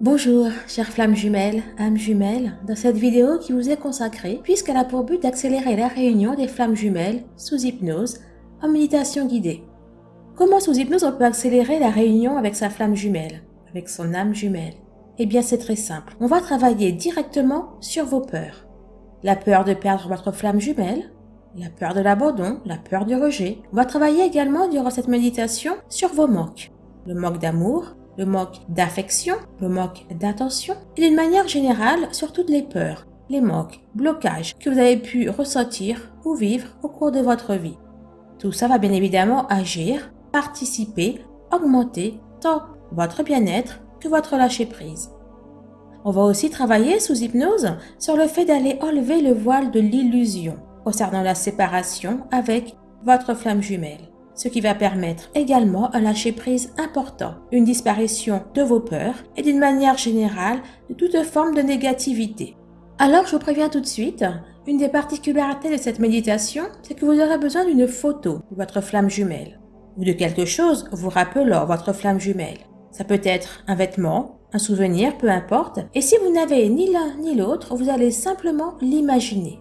Bonjour, chères flammes jumelles, âmes jumelles, dans cette vidéo qui vous est consacrée, puisqu'elle a pour but d'accélérer la réunion des flammes jumelles sous hypnose en méditation guidée. Comment sous hypnose on peut accélérer la réunion avec sa flamme jumelle, avec son âme jumelle? Eh bien c'est très simple, on va travailler directement sur vos peurs. La peur de perdre votre flamme jumelle, la peur de l'abandon, la peur du rejet. On va travailler également durant cette méditation sur vos manques. Le manque d'amour, le manque d'affection, le manque d'attention et d'une manière générale sur toutes les peurs, les manques, blocages que vous avez pu ressentir ou vivre au cours de votre vie. Tout ça va bien évidemment agir, participer, augmenter tant votre bien-être que votre lâcher-prise. On va aussi travailler sous hypnose sur le fait d'aller enlever le voile de l'illusion concernant la séparation avec votre flamme jumelle ce qui va permettre également un lâcher-prise important, une disparition de vos peurs et d'une manière générale de toute forme de négativité. Alors je vous préviens tout de suite, une des particularités de cette méditation, c'est que vous aurez besoin d'une photo de votre flamme jumelle ou de quelque chose vous rappelant votre flamme jumelle. Ça peut être un vêtement, un souvenir, peu importe. Et si vous n'avez ni l'un ni l'autre, vous allez simplement l'imaginer.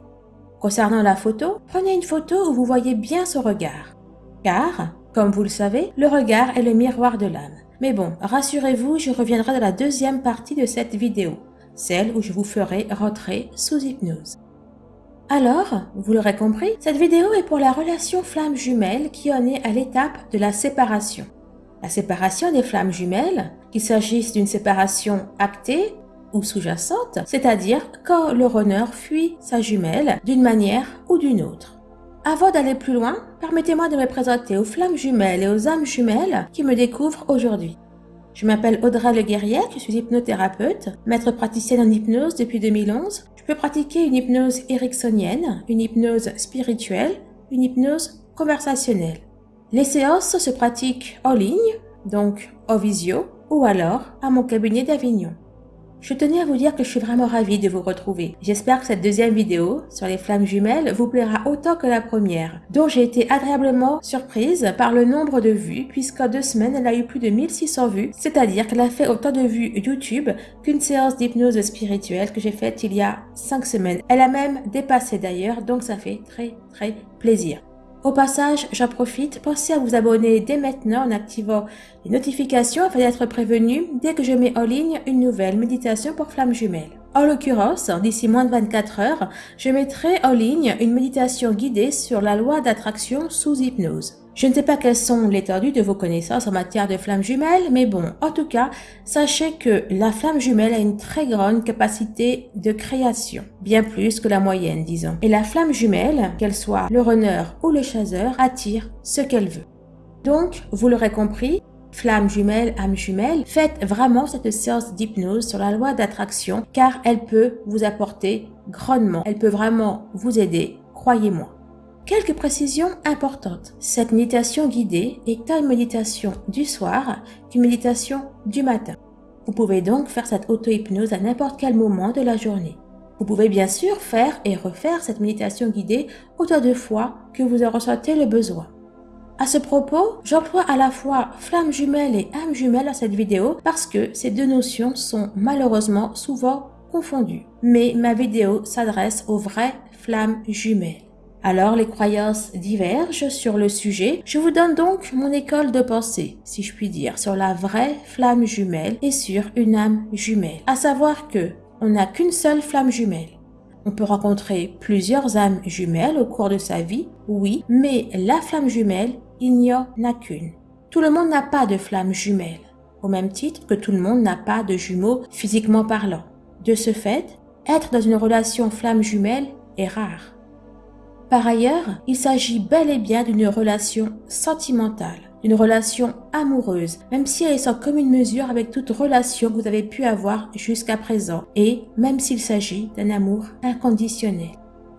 Concernant la photo, prenez une photo où vous voyez bien ce regard. Car, comme vous le savez, le regard est le miroir de l'âme. Mais bon, rassurez-vous, je reviendrai dans la deuxième partie de cette vidéo, celle où je vous ferai rentrer sous hypnose. Alors, vous l'aurez compris, cette vidéo est pour la relation flamme jumelle qui en est à l'étape de la séparation. La séparation des flammes jumelles, qu'il s'agisse d'une séparation actée ou sous-jacente, c'est-à-dire quand le runner fuit sa jumelle d'une manière ou d'une autre. Avant d'aller plus loin, permettez-moi de me présenter aux flammes jumelles et aux âmes jumelles qui me découvrent aujourd'hui. Je m'appelle Audrey Le Guerrier, je suis hypnothérapeute, maître praticienne en hypnose depuis 2011. Je peux pratiquer une hypnose ericksonienne, une hypnose spirituelle, une hypnose conversationnelle. Les séances se pratiquent en ligne, donc en visio, ou alors à mon cabinet d'Avignon. Je tenais à vous dire que je suis vraiment ravie de vous retrouver. J'espère que cette deuxième vidéo sur les flammes jumelles vous plaira autant que la première, dont j'ai été agréablement surprise par le nombre de vues, puisqu'en deux semaines, elle a eu plus de 1600 vues, c'est-à-dire qu'elle a fait autant de vues YouTube qu'une séance d'hypnose spirituelle que j'ai faite il y a cinq semaines. Elle a même dépassé d'ailleurs, donc ça fait très très plaisir. Au passage, j'en profite, pensez à vous abonner dès maintenant en activant les notifications afin d'être prévenu dès que je mets en ligne une nouvelle méditation pour flammes jumelles. En l'occurrence, d'ici moins de 24 heures, je mettrai en ligne une méditation guidée sur la loi d'attraction sous hypnose. Je ne sais pas quelles sont l'étendue de vos connaissances en matière de flammes jumelles, mais bon, en tout cas, sachez que la flamme jumelle a une très grande capacité de création, bien plus que la moyenne, disons. Et la flamme jumelle, qu'elle soit le runner ou le chasseur, attire ce qu'elle veut. Donc, vous l'aurez compris, flamme jumelle, âme jumelle, faites vraiment cette séance d'hypnose sur la loi d'attraction car elle peut vous apporter grandement, elle peut vraiment vous aider, croyez-moi. Quelques précisions importantes. Cette méditation guidée est une méditation du soir qu'une méditation du matin. Vous pouvez donc faire cette auto-hypnose à n'importe quel moment de la journée. Vous pouvez bien sûr faire et refaire cette méditation guidée autant de fois que vous en ressentez le besoin. À ce propos, j'emploie à la fois flamme jumelle et âme jumelle à cette vidéo parce que ces deux notions sont malheureusement souvent confondues. Mais ma vidéo s'adresse aux vraies flammes jumelles. Alors les croyances divergent sur le sujet. Je vous donne donc mon école de pensée, si je puis dire, sur la vraie flamme jumelle et sur une âme jumelle. À savoir que on n'a qu'une seule flamme jumelle. On peut rencontrer plusieurs âmes jumelles au cours de sa vie, oui, mais la flamme jumelle, il n'y en a qu'une. Tout le monde n'a pas de flamme jumelle, au même titre que tout le monde n'a pas de jumeaux physiquement parlant. De ce fait, être dans une relation flamme jumelle est rare. Par ailleurs, il s'agit bel et bien d'une relation sentimentale, d'une relation amoureuse, même si elle est sans commune mesure avec toute relation que vous avez pu avoir jusqu'à présent, et même s'il s'agit d'un amour inconditionnel.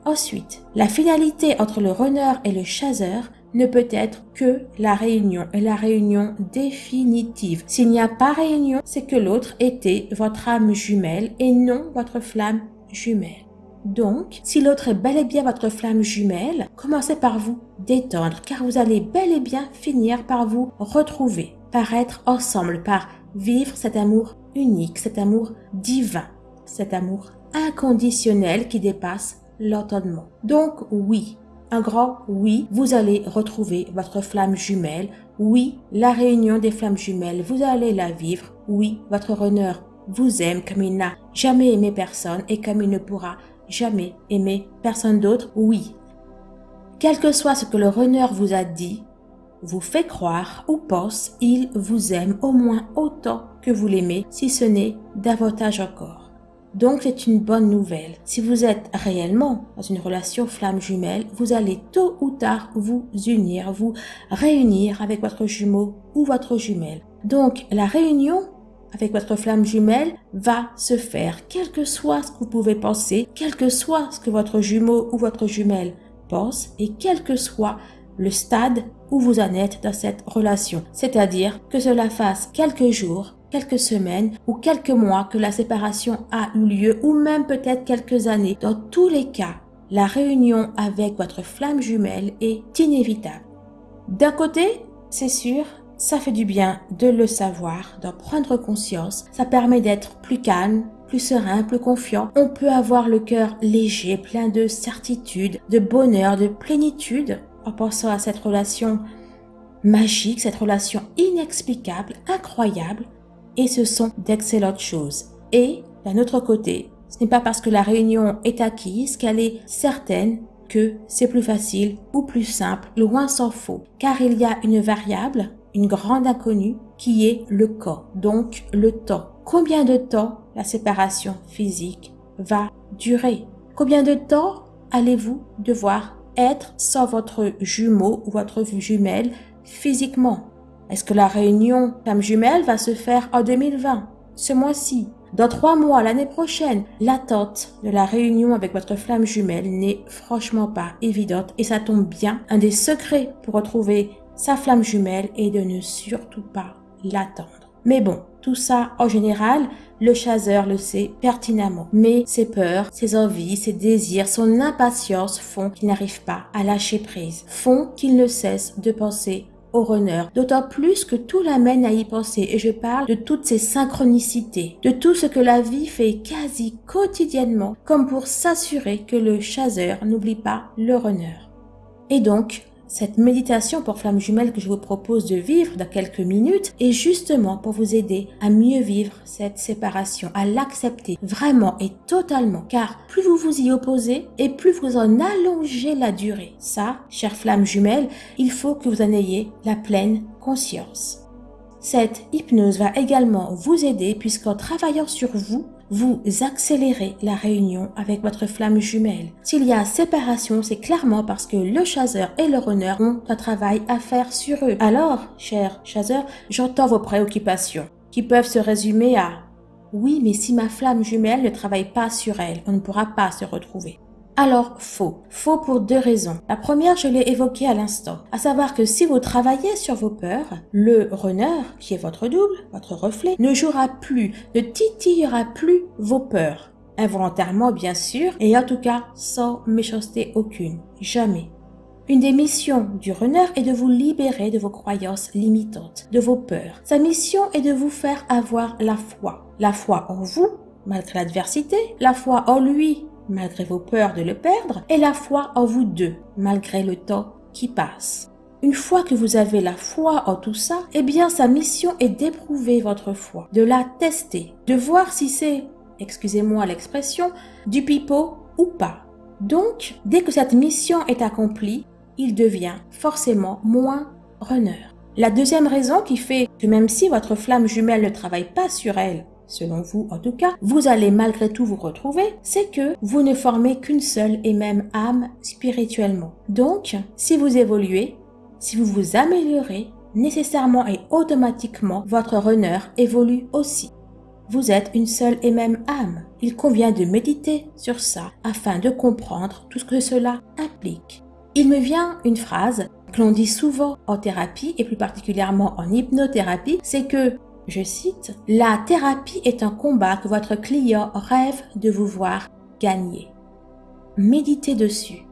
Ensuite, la finalité entre le runner et le chasseur ne peut être que la réunion et la réunion définitive. S'il n'y a pas réunion, c'est que l'autre était votre âme jumelle et non votre flamme jumelle. Donc, si l'autre est bel et bien votre flamme jumelle, commencez par vous détendre, car vous allez bel et bien finir par vous retrouver, par être ensemble, par vivre cet amour unique, cet amour divin, cet amour inconditionnel qui dépasse l'entendement. Donc oui, un grand oui, vous allez retrouver votre flamme jumelle. Oui, la réunion des flammes jumelles, vous allez la vivre. Oui, votre runner vous aime comme il n'a jamais aimé personne et comme il ne pourra jamais aimer personne d'autre? Oui. Quel que soit ce que le runner vous a dit, vous fait croire ou pense, il vous aime au moins autant que vous l'aimez, si ce n'est davantage encore. Donc c'est une bonne nouvelle. Si vous êtes réellement dans une relation flamme jumelle, vous allez tôt ou tard vous unir, vous réunir avec votre jumeau ou votre jumelle. Donc la réunion avec votre flamme jumelle va se faire, quel que soit ce que vous pouvez penser, quel que soit ce que votre jumeau ou votre jumelle pense et quel que soit le stade où vous en êtes dans cette relation. C'est-à-dire que cela fasse quelques jours, quelques semaines ou quelques mois que la séparation a eu lieu ou même peut-être quelques années. Dans tous les cas, la réunion avec votre flamme jumelle est inévitable. D'un côté, c'est sûr, ça fait du bien de le savoir, d'en prendre conscience. Ça permet d'être plus calme, plus serein, plus confiant. On peut avoir le cœur léger, plein de certitude, de bonheur, de plénitude en pensant à cette relation magique, cette relation inexplicable, incroyable, et ce sont d'excellentes choses. Et d'un autre côté, ce n'est pas parce que la réunion est acquise qu'elle est certaine que c'est plus facile ou plus simple, loin s'en faut, car il y a une variable, une grande inconnue, qui est le corps, donc le temps. Combien de temps la séparation physique va durer? Combien de temps allez-vous devoir être sans votre jumeau ou votre jumelle physiquement? Est-ce que la réunion femme jumelle va se faire en 2020, ce mois-ci? Dans trois mois, l'année prochaine L'attente de la réunion avec votre flamme jumelle n'est franchement pas évidente et ça tombe bien. Un des secrets pour retrouver sa flamme jumelle est de ne surtout pas l'attendre. Mais bon, tout ça, en général, le chasseur le sait pertinemment. Mais ses peurs, ses envies, ses désirs, son impatience font qu'il n'arrive pas à lâcher prise, font qu'il ne cesse de penser au runner, d'autant plus que tout l'amène à y penser et je parle de toutes ces synchronicités, de tout ce que la vie fait quasi quotidiennement comme pour s'assurer que le chasseur n'oublie pas le runner. Et donc, cette méditation pour flamme jumelle que je vous propose de vivre dans quelques minutes est justement pour vous aider à mieux vivre cette séparation, à l'accepter vraiment et totalement. Car plus vous vous y opposez et plus vous en allongez la durée. Ça, chère flamme jumelle, il faut que vous en ayez la pleine conscience. Cette hypnose va également vous aider puisqu'en travaillant sur vous, vous accélérez la réunion avec votre flamme jumelle. S'il y a séparation, c'est clairement parce que le chasseur et le runner ont un travail à faire sur eux. Alors, cher chasseur, j'entends vos préoccupations qui peuvent se résumer à oui, mais si ma flamme jumelle ne travaille pas sur elle, on ne pourra pas se retrouver. Alors faux. Faux pour deux raisons. La première, je l'ai évoquée à l'instant, à savoir que si vous travaillez sur vos peurs, le runner, qui est votre double, votre reflet, ne jouera plus, ne titillera plus vos peurs. Involontairement bien sûr, et en tout cas sans méchanceté aucune. Jamais. Une des missions du runner est de vous libérer de vos croyances limitantes, de vos peurs. Sa mission est de vous faire avoir la foi. La foi en vous, malgré l'adversité, la foi en lui, malgré vos peurs de le perdre, et la foi en vous deux, malgré le temps qui passe. Une fois que vous avez la foi en tout ça, eh bien sa mission est d'éprouver votre foi, de la tester, de voir si c'est, excusez-moi l'expression, du pipeau ou pas. Donc, dès que cette mission est accomplie, il devient forcément moins runner. La deuxième raison qui fait que même si votre flamme jumelle ne travaille pas sur elle, selon vous en tout cas, vous allez malgré tout vous retrouver, c'est que vous ne formez qu'une seule et même âme spirituellement. Donc, si vous évoluez, si vous vous améliorez, nécessairement et automatiquement, votre runner évolue aussi. Vous êtes une seule et même âme. Il convient de méditer sur ça afin de comprendre tout ce que cela implique. Il me vient une phrase que l'on dit souvent en thérapie et plus particulièrement en hypnothérapie, c'est que je cite, La thérapie est un combat que votre client rêve de vous voir gagner. Méditez dessus.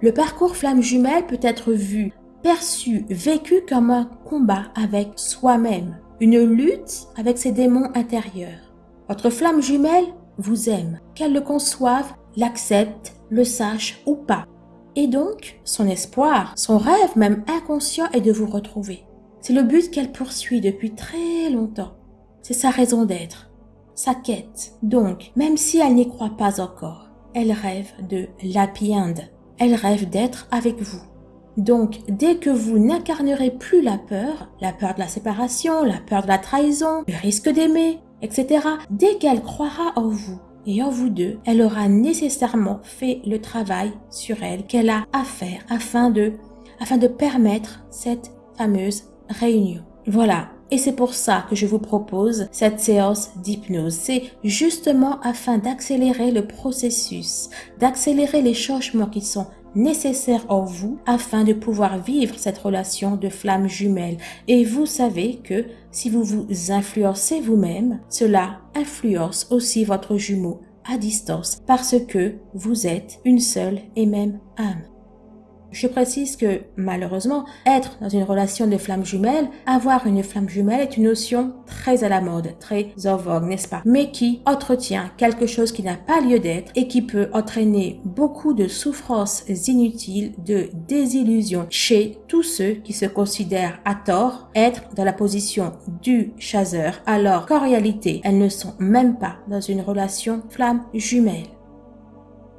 Le parcours flamme jumelle peut être vu, perçu, vécu comme un combat avec soi-même. une lutte avec ses démons intérieurs. Votre flamme jumelle vous aime, qu'elle le conçoive, l'accepte, le sache ou pas. Et donc, son espoir, son rêve même inconscient est de vous retrouver. C'est le but qu'elle poursuit depuis très longtemps. C'est sa raison d'être, sa quête. Donc, même si elle n'y croit pas encore, elle rêve de l'happy end. Elle rêve d'être avec vous. Donc, dès que vous n'incarnerez plus la peur, la peur de la séparation, la peur de la trahison, le risque d'aimer, etc., dès qu'elle croira en vous et en vous deux, elle aura nécessairement fait le travail sur elle qu'elle a à faire afin de, afin de permettre cette fameuse Voilà. Et c'est pour ça que je vous propose cette séance d'hypnose. C'est justement afin d'accélérer le processus, d'accélérer les changements qui sont nécessaires en vous afin de pouvoir vivre cette relation de flamme jumelle. Et vous savez que si vous vous influencez vous-même, cela influence aussi votre jumeau à distance parce que vous êtes une seule et même âme. Je précise que, malheureusement, être dans une relation de flamme jumelle, avoir une flamme jumelle est une notion très à la mode, très en vogue, n'est-ce pas? Mais qui entretient quelque chose qui n'a pas lieu d'être et qui peut entraîner beaucoup de souffrances inutiles, de désillusions chez tous ceux qui se considèrent à tort être dans la position du chasseur, alors qu'en réalité, elles ne sont même pas dans une relation flamme jumelle.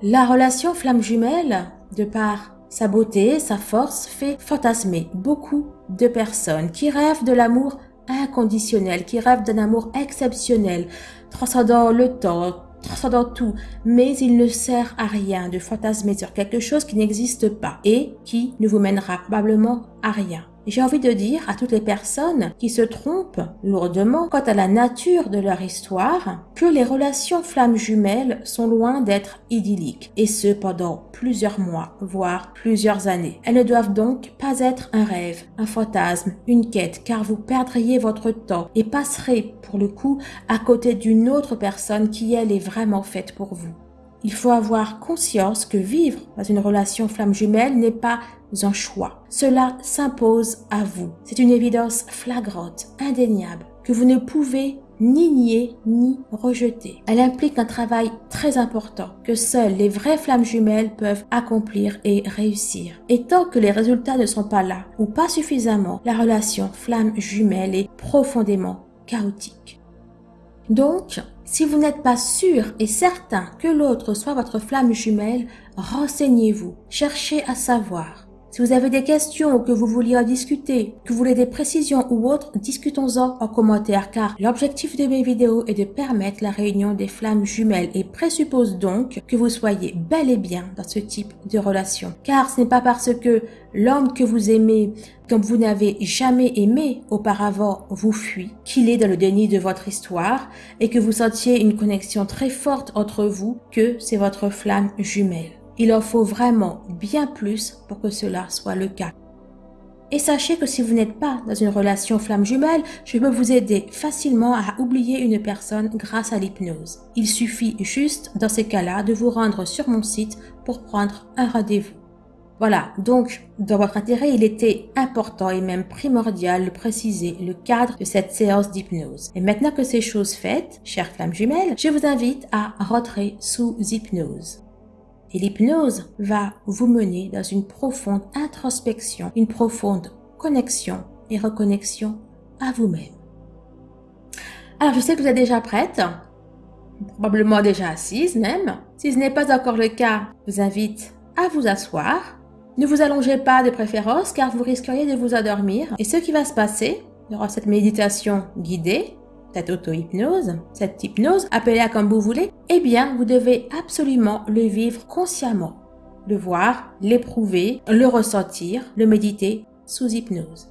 La relation flamme jumelle, de par sa beauté, sa force fait fantasmer beaucoup de personnes qui rêvent de l'amour inconditionnel, qui rêvent d'un amour exceptionnel, transcendant le temps, transcendant tout, mais il ne sert à rien de fantasmer sur quelque chose qui n'existe pas et qui ne vous mènera probablement à rien. J'ai envie de dire à toutes les personnes qui se trompent lourdement quant à la nature de leur histoire que les relations flammes jumelles sont loin d'être idylliques, et ce pendant plusieurs mois, voire plusieurs années. Elles ne doivent donc pas être un rêve, un fantasme, une quête, car vous perdriez votre temps et passerez, pour le coup, à côté d'une autre personne qui, elle, est vraiment faite pour vous. Il faut avoir conscience que vivre dans une relation flamme jumelle n'est pas un choix. Cela s'impose à vous. C'est une évidence flagrante, indéniable, que vous ne pouvez ni nier ni rejeter. Elle implique un travail très important que seules les vraies flammes jumelles peuvent accomplir et réussir. Et tant que les résultats ne sont pas là ou pas suffisamment, la relation flamme jumelle est profondément chaotique. Donc, si vous n'êtes pas sûr et certain que l'autre soit votre flamme jumelle, renseignez-vous, cherchez à savoir. Si vous avez des questions ou que vous vouliez en discuter, que vous voulez des précisions ou autres, discutons-en en commentaire car l'objectif de mes vidéos est de permettre la réunion des flammes jumelles et présuppose donc que vous soyez bel et bien dans ce type de relation. Car ce n'est pas parce que l'homme que vous aimez, comme vous n'avez jamais aimé auparavant, vous fuit, qu'il est dans le déni de votre histoire et que vous sentiez une connexion très forte entre vous que c'est votre flamme jumelle. Il en faut vraiment bien plus pour que cela soit le cas. Et sachez que si vous n'êtes pas dans une relation flamme jumelle, je peux vous aider facilement à oublier une personne grâce à l'hypnose. Il suffit juste, dans ces cas-là, de vous rendre sur mon site pour prendre un rendez-vous. Voilà, donc dans votre intérêt, il était important et même primordial de préciser le cadre de cette séance d'hypnose. Et maintenant que ces choses faites, chère flamme jumelle, je vous invite à rentrer sous hypnose. Et l'hypnose va vous mener dans une profonde introspection, une profonde connexion et reconnexion à vous-même. Alors, je sais que vous êtes déjà prête, probablement déjà assise même. Si ce n'est pas encore le cas, je vous invite à vous asseoir. Ne vous allongez pas de préférence car vous risqueriez de vous endormir. Et ce qui va se passer durant cette méditation guidée, cette auto-hypnose, cette hypnose, appelez-la comme vous voulez, eh bien, vous devez absolument le vivre consciemment, le voir, l'éprouver, le ressentir, le méditer sous hypnose.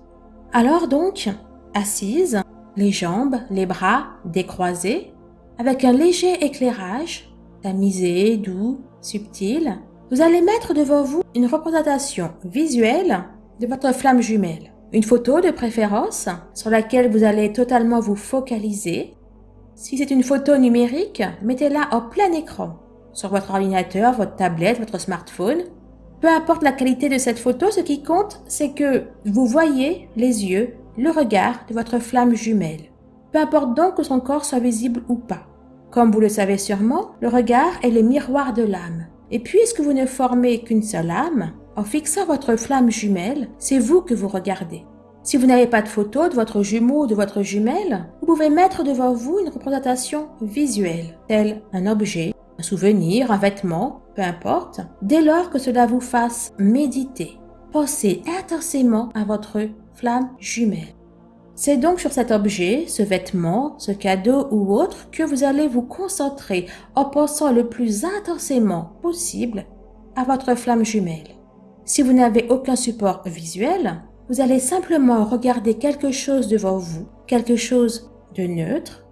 Alors donc, assise, les jambes, les bras décroisés, avec un léger éclairage, tamisé, doux, subtil, vous allez mettre devant vous une représentation visuelle de votre flamme jumelle. Une photo de préférence sur laquelle vous allez totalement vous focaliser. Si c'est une photo numérique, mettez-la en plein écran sur votre ordinateur, votre tablette, votre smartphone. Peu importe la qualité de cette photo, ce qui compte, c'est que vous voyez les yeux le regard de votre flamme jumelle. Peu importe donc que son corps soit visible ou pas. Comme vous le savez sûrement, le regard est le miroir de l'âme. Et puisque vous ne formez qu'une seule âme, en fixant votre flamme jumelle, c'est vous que vous regardez. Si vous n'avez pas de photo de votre jumeau ou de votre jumelle, vous pouvez mettre devant vous une représentation visuelle, telle un objet, un souvenir, un vêtement, peu importe, dès lors que cela vous fasse méditer. Pensez intensément à votre flamme jumelle. C'est donc sur cet objet, ce vêtement, ce cadeau ou autre que vous allez vous concentrer en pensant le plus intensément possible à votre flamme jumelle. Si vous n'avez aucun support visuel, vous allez simplement regarder quelque chose devant vous, quelque chose de neutre,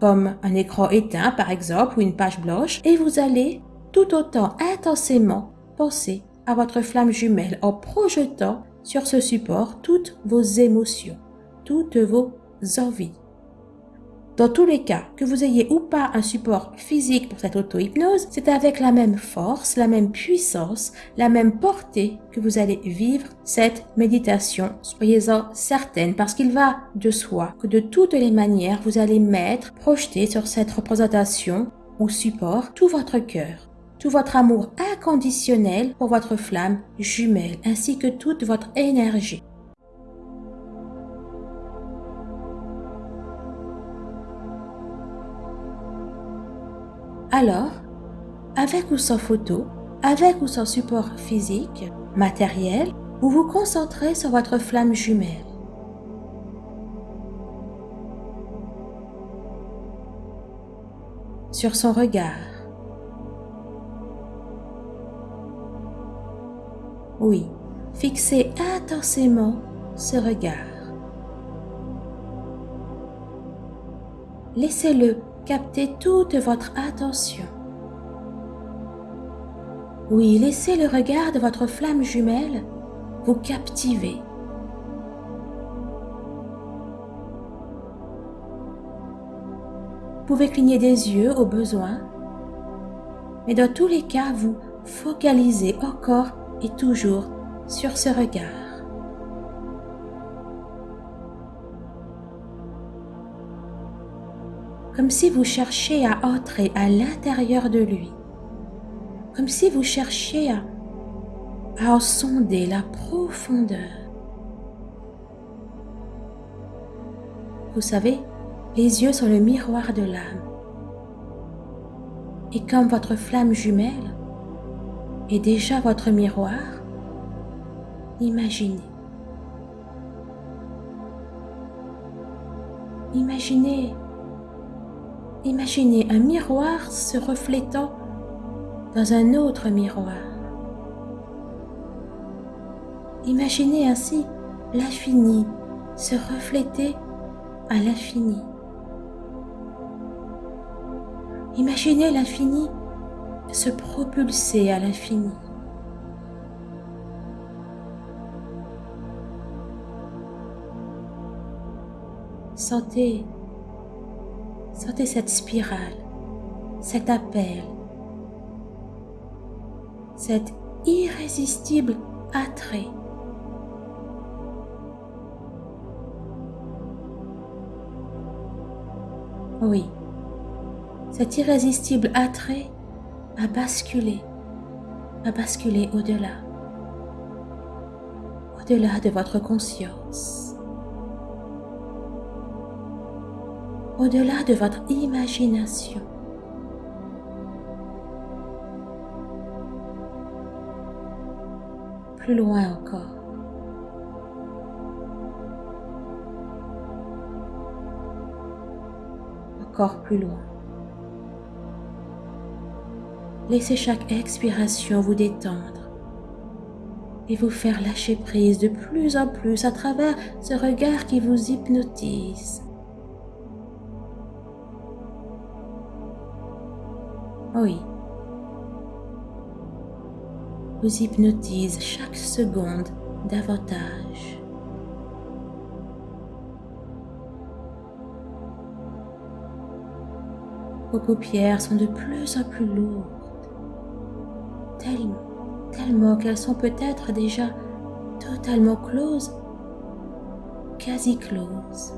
comme un écran éteint par exemple ou une page blanche, et vous allez tout autant intensément penser à votre flamme jumelle en projetant sur ce support toutes vos émotions toutes vos envies. Dans tous les cas, que vous ayez ou pas un support physique pour cette auto-hypnose, c'est avec la même force, la même puissance, la même portée que vous allez vivre cette méditation. Soyez-en certaine parce qu'il va de soi que de toutes les manières, vous allez mettre, projeter sur cette représentation ou support tout votre cœur, tout votre amour inconditionnel pour votre flamme jumelle ainsi que toute votre énergie. Alors, avec ou sans photo, avec ou sans support physique, matériel, vous vous concentrez sur votre flamme jumelle. Sur son regard. Oui, fixez intensément ce regard. Laissez-le captez toute votre attention. Oui, laissez le regard de votre flamme jumelle vous captiver. Vous pouvez cligner des yeux au besoin, mais dans tous les cas, vous focalisez encore et toujours sur ce regard. Comme si vous cherchiez à entrer à l'intérieur de lui, comme si vous cherchiez à, en sonder la profondeur. Vous savez, les yeux sont le miroir de l'âme. Et comme votre flamme jumelle est déjà votre miroir, imaginez. Imaginez Imaginez un miroir se reflétant dans un autre miroir. Imaginez ainsi l'infini se refléter à l'infini. Imaginez l'infini se propulser à l'infini. Sentez Sentez cette spirale, cet appel, cet irrésistible attrait. Oui, cet irrésistible attrait a basculé, a basculé au-delà, au-delà de votre conscience. Au-delà de votre imagination. Plus loin encore. Encore plus loin. Laissez chaque expiration vous détendre et vous faire lâcher prise de plus en plus à travers ce regard qui vous hypnotise. Oui. Vous hypnotise chaque seconde davantage. Vos paupières sont de plus en plus lourdes, tellement, tellement qu'elles sont peut-être déjà totalement closes, quasi closes.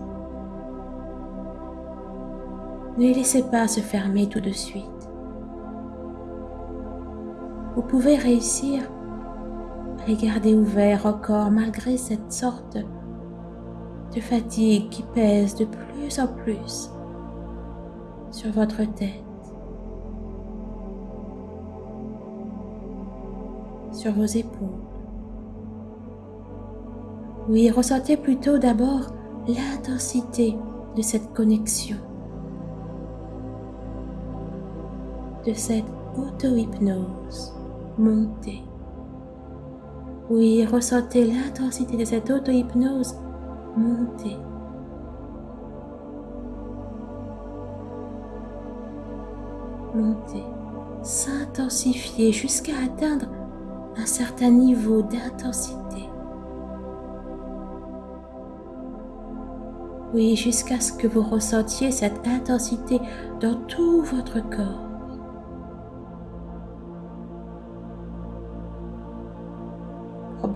Ne les laissez pas se fermer tout de suite. Vous pouvez réussir à les garder ouverts encore malgré cette sorte de fatigue qui pèse de plus en plus sur votre tête, sur vos épaules. Oui, ressentez plutôt d'abord l'intensité de cette connexion, de cette auto-hypnose montée. Oui, ressentez l'intensité de cette auto-hypnose monter. Monter, s'intensifier jusqu'à atteindre un certain niveau d'intensité. Oui, jusqu'à ce que vous ressentiez cette intensité dans tout votre corps.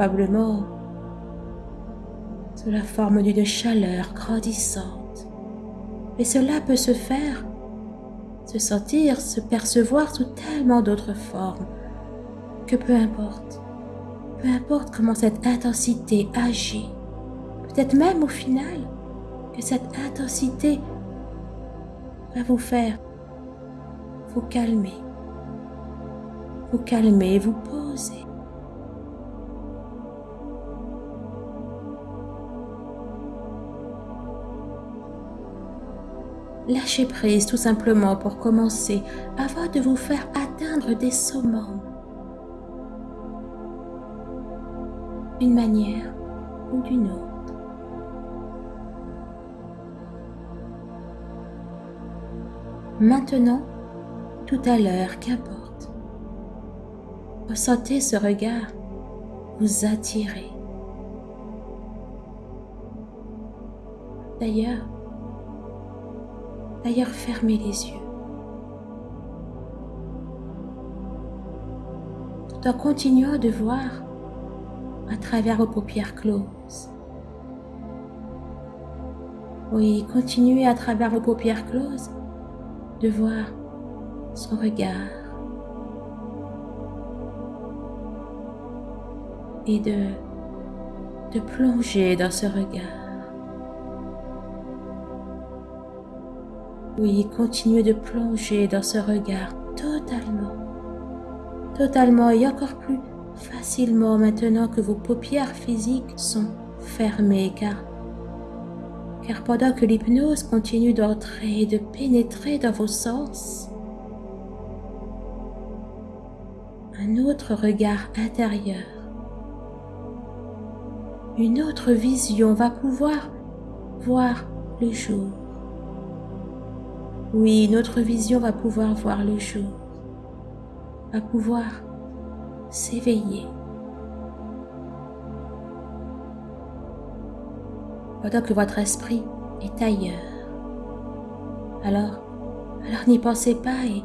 Probablement sous la forme d'une chaleur grandissante. Et cela peut se faire, se sentir, se percevoir sous tellement d'autres formes que peu importe, peu importe comment cette intensité agit, peut-être même au final que cette intensité va vous faire vous calmer, vous calmer, vous poser. Lâchez prise tout simplement pour commencer avant de vous faire atteindre des summums. D'une manière ou d'une autre. Maintenant, tout à l'heure, qu'importe. Ressentez ce regard vous attirer. D'ailleurs, D'ailleurs, fermez les yeux. Tout en continuant de voir à travers vos paupières closes. Oui, continuez à travers vos paupières closes de voir son regard et de, de plonger dans ce regard. Oui, continuez de plonger dans ce regard totalement, totalement et encore plus facilement maintenant que vos paupières physiques sont fermées car, pendant que l'hypnose continue d'entrer et de pénétrer dans vos sens, un autre regard intérieur, une autre vision va pouvoir voir le jour. Oui, notre vision va pouvoir voir le jour, va pouvoir s'éveiller. Pendant que votre esprit est ailleurs. Alors, alors n'y pensez pas et,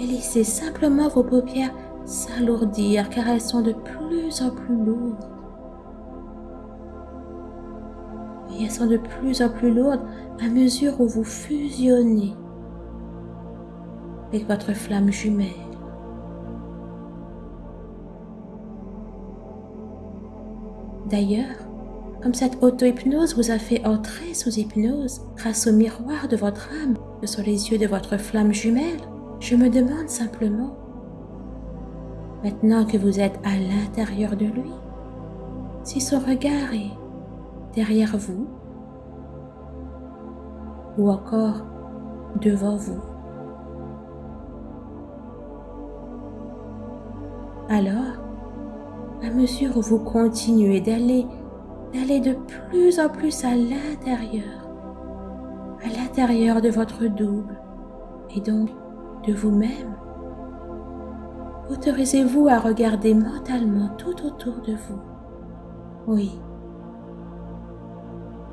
et laissez simplement vos paupières s'alourdir car elles sont de plus en plus lourdes. Et elles sont de plus en plus lourdes à mesure où vous fusionnez avec votre flamme jumelle. D'ailleurs, comme cette auto-hypnose vous a fait entrer sous hypnose grâce au miroir de votre âme que sont les yeux de votre flamme jumelle, je me demande simplement, maintenant que vous êtes à l'intérieur de lui, si son regard est derrière vous ou encore devant vous. Alors, à mesure où vous continuez d'aller, d'aller de plus en plus à l'intérieur, à l'intérieur de votre double et donc de vous-même, autorisez-vous à regarder mentalement tout autour de vous. Oui.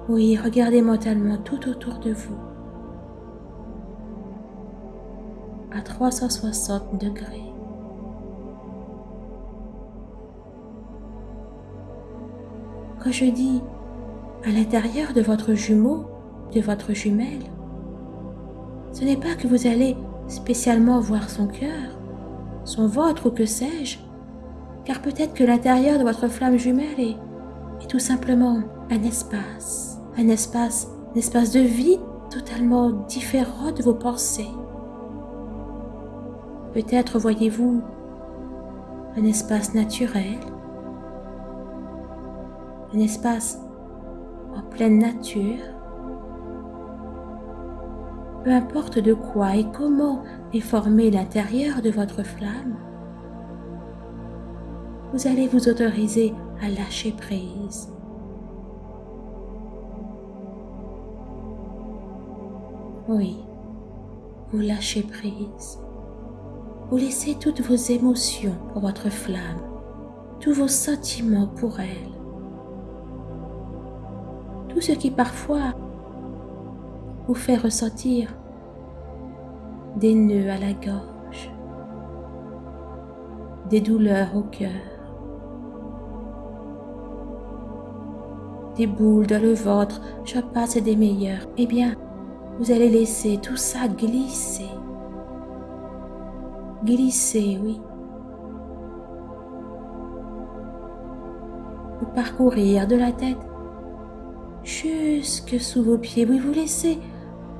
Oui, regardez mentalement tout autour de vous. À 360 degrés. Quand je dis à l'intérieur de votre jumeau, de votre jumelle, ce n'est pas que vous allez spécialement voir son cœur, son ventre ou que sais-je, car peut-être que l'intérieur de votre flamme jumelle est, est tout simplement un espace, un espace, un espace de vie totalement différent de vos pensées. Peut-être voyez-vous un espace naturel, un espace en pleine nature. Peu importe de quoi et comment est formé l'intérieur de votre flamme, vous allez vous autoriser à lâcher prise. Oui, vous lâchez prise. Vous laissez toutes vos émotions pour votre flamme, tous vos sentiments pour elle. Tout ce qui parfois vous fait ressentir des nœuds à la gorge, des douleurs au cœur, des boules dans le ventre, je passe des meilleurs. Eh bien, vous allez laisser tout ça glisser glisser, oui. Vous parcourir de la tête jusque sous vos pieds. Oui, vous laissez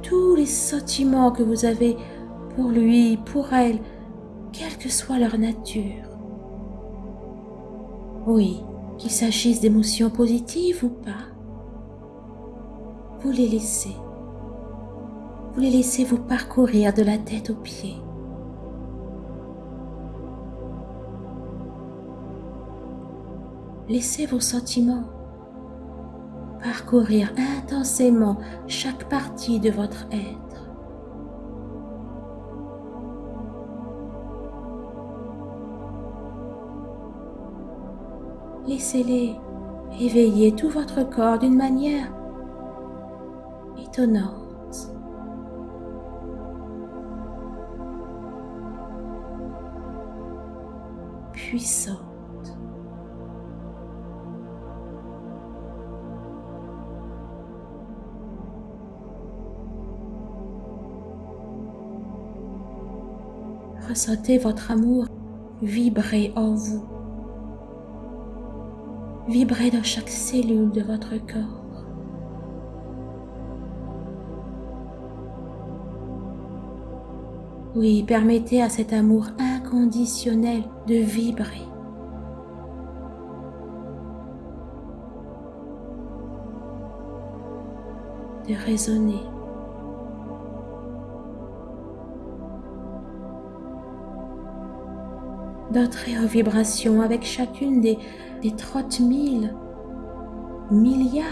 tous les sentiments que vous avez pour lui, pour elle, quelle que soit leur nature. Oui, qu'il s'agisse d'émotions positives ou pas, vous les laissez. Vous les laissez vous parcourir de la tête aux pieds. Laissez vos sentiments parcourir intensément chaque partie de votre être. Laissez-les éveiller tout votre corps d'une manière étonnante. Puissant. Ressentez votre amour vibrer en vous, vibrer dans chaque cellule de votre corps. Oui, permettez à cet amour inconditionnel de vibrer. de résonner. D'entrer en vibration avec chacune des, des 30 000 milliards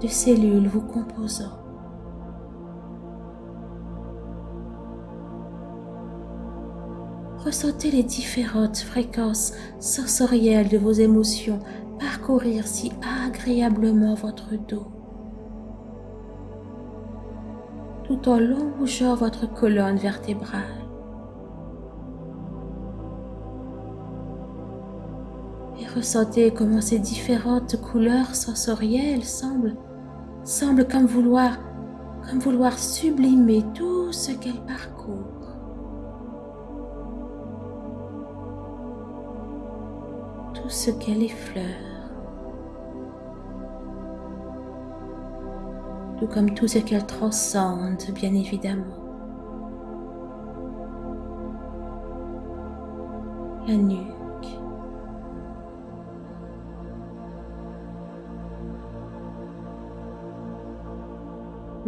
de cellules vous composant. Ressentez les différentes fréquences sensorielles de vos émotions parcourir si agréablement votre dos, tout en longeant votre colonne vertébrale. Ressentez comment ces différentes couleurs sensorielles semblent, semblent comme vouloir, comme vouloir sublimer tout ce qu'elles parcourent. Tout ce qu'elle effleure. Tout comme tout ce qu'elle transcende, bien évidemment. La nuit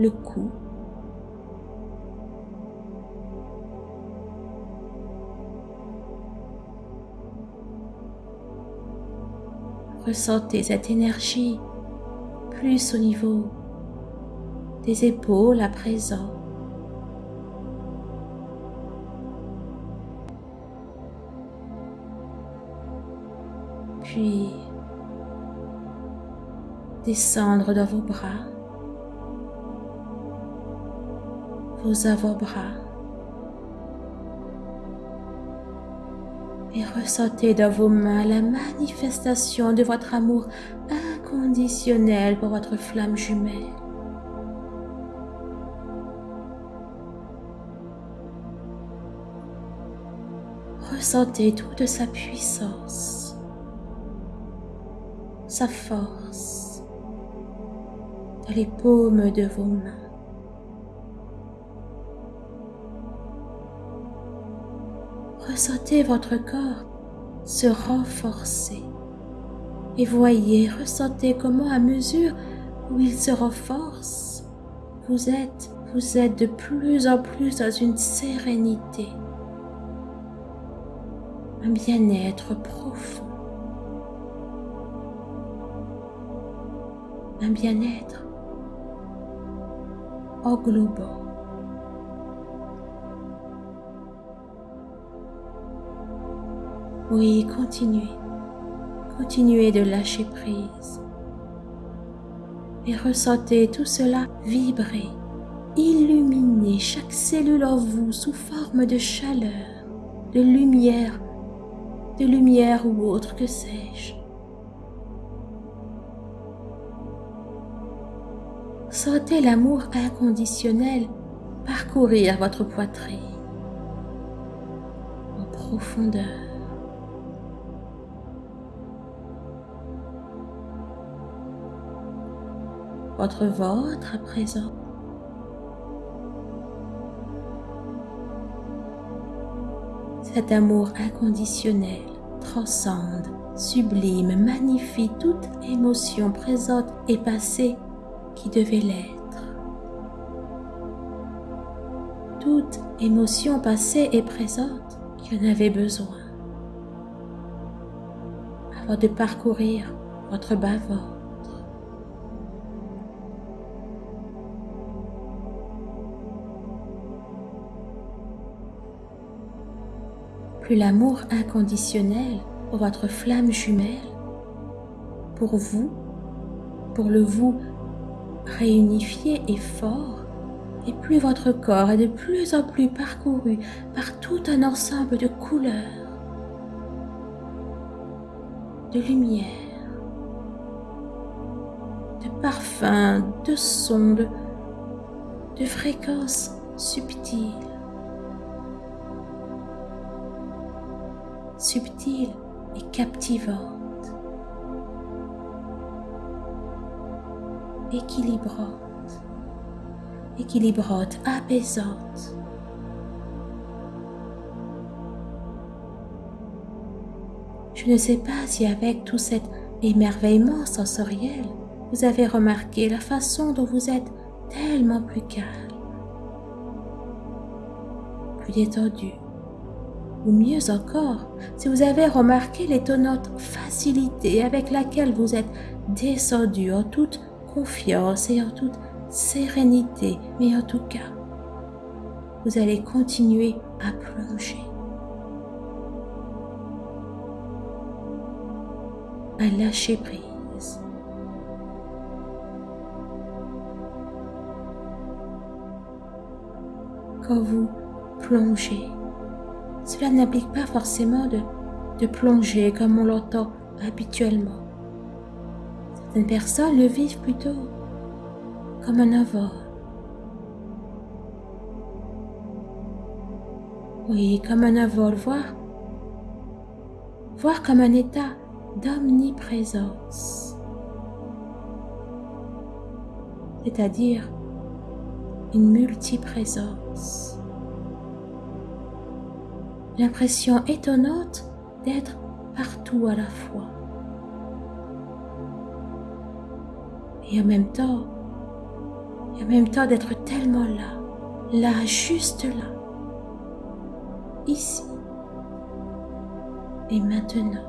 le cou. Ressentez cette énergie plus au niveau des épaules à présent. Puis descendre dans vos bras. Vos avant-bras et ressentez dans vos mains la manifestation de votre amour inconditionnel pour votre flamme jumelle. Ressentez toute sa puissance, sa force dans les paumes de vos mains. Ressentez votre corps se renforcer. Et voyez, ressentez comment à mesure où il se renforce, vous êtes, de plus en plus dans une sérénité, un bien-être profond, un bien-être englobant. Oui, continuez. Continuez de lâcher prise. Et ressentez tout cela vibrer, illuminer chaque cellule en vous sous forme de chaleur, de lumière, de lumière ou autre que sais-je. Sentez l'amour inconditionnel parcourir votre poitrine en profondeur. Votre ventre à présent. Cet amour inconditionnel transcende, sublime, magnifie toute émotion présente et passée qui devait l'être. Toute émotion passée et présente qui en avait besoin avant de parcourir votre bas l'amour inconditionnel pour votre flamme jumelle, pour vous, pour le vous réunifié et fort, et plus votre corps est de plus en plus parcouru par tout un ensemble de couleurs, de lumière, de parfums, de sons, de fréquences subtiles. Subtile et captivante, équilibrante, équilibrante, apaisante. Je ne sais pas si avec tout cet émerveillement sensoriel, vous avez remarqué la façon dont vous êtes tellement plus calme, plus détendu, ou mieux encore, si vous avez remarqué l'étonnante facilité avec laquelle vous êtes descendu en toute confiance et en toute sérénité, mais en tout cas, vous allez continuer à plonger, à lâcher prise. Quand vous plongez cela n'implique pas forcément de, plonger comme on l'entend habituellement. Certaines personnes le vivent plutôt comme un envol. Oui, comme un envol, voire, voire comme un état d'omniprésence. C'est-à-dire une multiprésence l'impression étonnante d'être partout à la fois. Et en même temps, et en même temps d'être tellement là, là, juste là, ici et maintenant.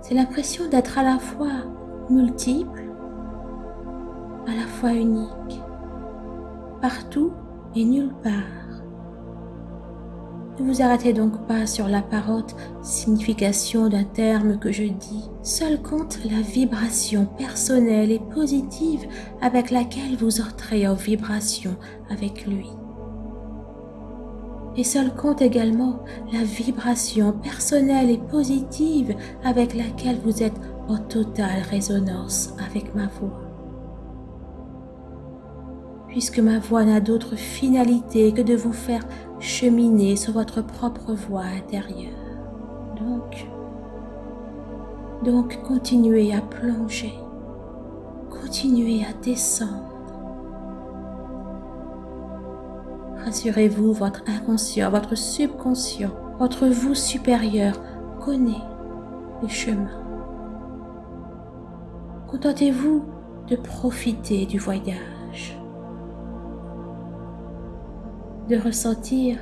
C'est l'impression d'être à la fois multiple, à la fois unique, partout et nulle part. Ne vous arrêtez donc pas sur l'apparente signification d'un terme que je dis. Seul compte la vibration personnelle et positive avec laquelle vous entrez en vibration avec lui. Et seul compte également la vibration personnelle et positive avec laquelle vous êtes en totale résonance avec ma voix. Puisque ma voix n'a d'autre finalité que de vous faire cheminer sur votre propre voie intérieure. Donc, donc continuez à plonger, continuez à descendre Rassurez-vous, votre inconscient, votre subconscient, votre vous supérieur connaît le chemin. Contentez-vous de profiter du voyage, de ressentir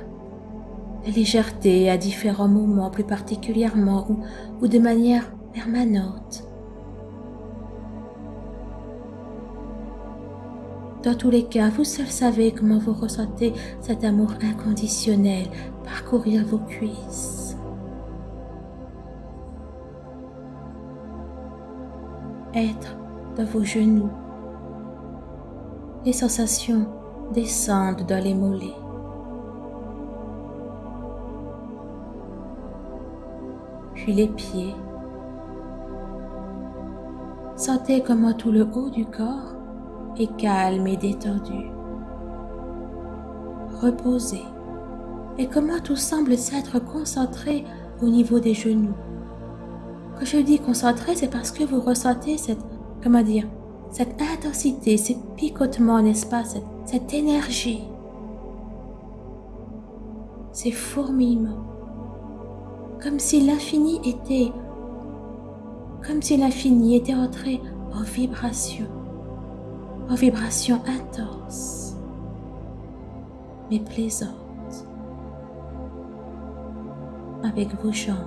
la légèreté à différents moments, plus particulièrement ou, ou de manière permanente. Dans tous les cas, vous seul savez comment vous ressentez cet amour inconditionnel parcourir vos cuisses. Être dans vos genoux. Les sensations descendent dans les mollets. Les pieds. Sentez comment tout le haut du corps et calme et détendu. Reposé. Et comment tout semble s'être concentré au niveau des genoux. Quand je dis concentré, c'est parce que vous ressentez cette, comment dire, cette intensité, ces picotements, n'est-ce pas, cette, cette énergie, ces fourmillements, comme si l'infini était, comme si l'infini était entré en vibration en vibrations intenses, mais plaisantes, avec vos jambes.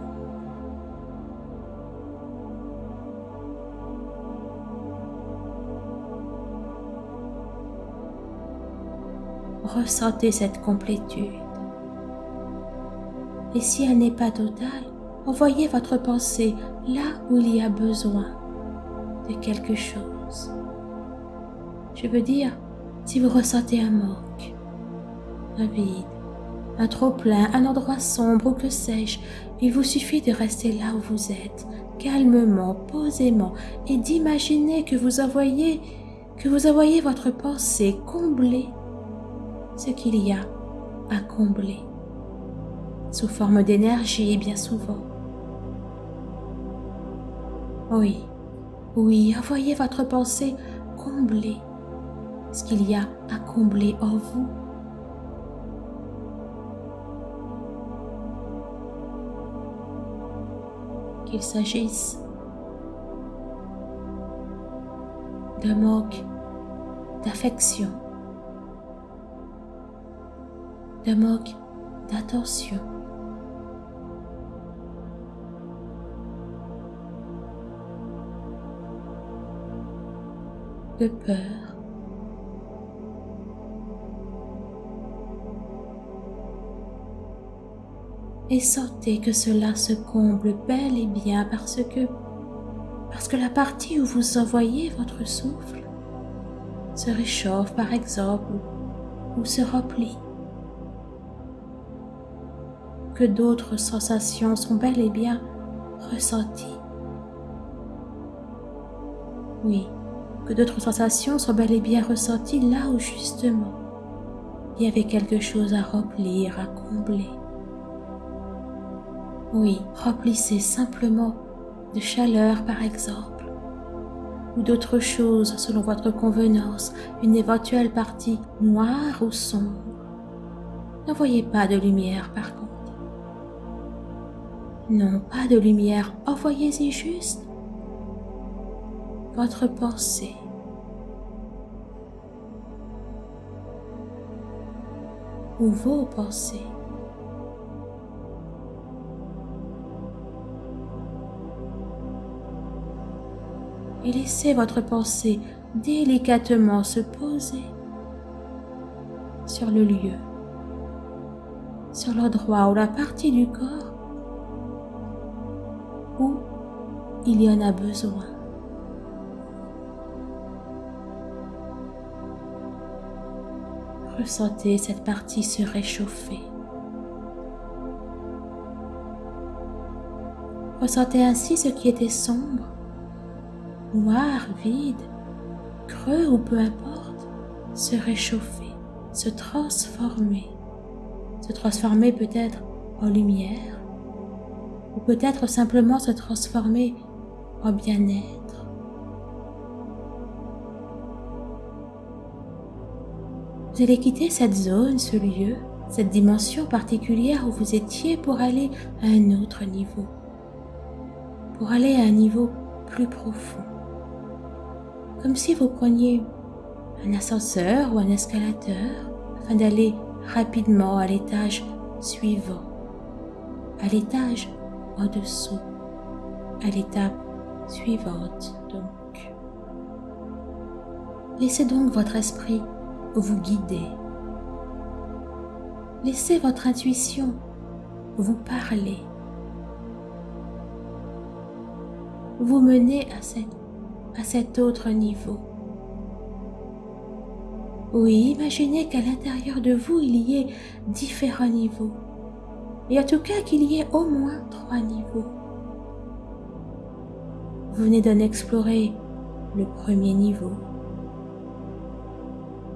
Ressentez cette complétude. Et si elle n'est pas totale, envoyez votre pensée là où il y a besoin de quelque chose. Je veux dire, si vous ressentez un manque, un vide, un trop-plein, un endroit sombre ou que sais-je, il vous suffit de rester là où vous êtes, calmement, posément, et d'imaginer que vous envoyez, que vous envoyez votre pensée combler ce qu'il y a à combler, sous forme d'énergie bien souvent. Oui, oui, envoyez votre pensée combler ce qu'il y a à combler en vous. Qu'il s'agisse d'un manque d'affection, d'un manque d'attention, de peur, et sentez que cela se comble bel et bien parce que parce que la partie où vous envoyez votre souffle se réchauffe par exemple ou se replie. Que d'autres sensations sont bel et bien ressenties. Oui, que d'autres sensations sont bel et bien ressenties là où justement il y avait quelque chose à remplir, à combler. Oui, remplissez simplement de chaleur par exemple, ou d'autres choses selon votre convenance, une éventuelle partie noire ou sombre. N'envoyez pas de lumière par contre. Non, pas de lumière, envoyez-y juste votre pensée. ou vos pensées. et laissez votre pensée délicatement se poser sur le lieu, sur l'endroit ou la partie du corps où il y en a besoin. Ressentez cette partie se réchauffer. Ressentez ainsi ce qui était sombre, noir, vide, creux ou peu importe, se réchauffer, se transformer, se transformer peut-être en lumière, ou peut-être simplement se transformer en bien-être, Vous allez quitter cette zone, ce lieu, cette dimension particulière où vous étiez pour aller à un autre niveau, pour aller à un niveau plus profond. Comme si vous preniez un ascenseur ou un escalateur afin d'aller rapidement à l'étage suivant, à l'étage en dessous, à l'étape suivante donc. Laissez donc votre esprit vous guider Laissez votre intuition vous parler. Vous mener à, à cet autre niveau. Oui, imaginez qu'à l'intérieur de vous, il y ait différents niveaux. Et en tout cas qu'il y ait au moins trois niveaux. Vous venez d'en explorer le premier niveau.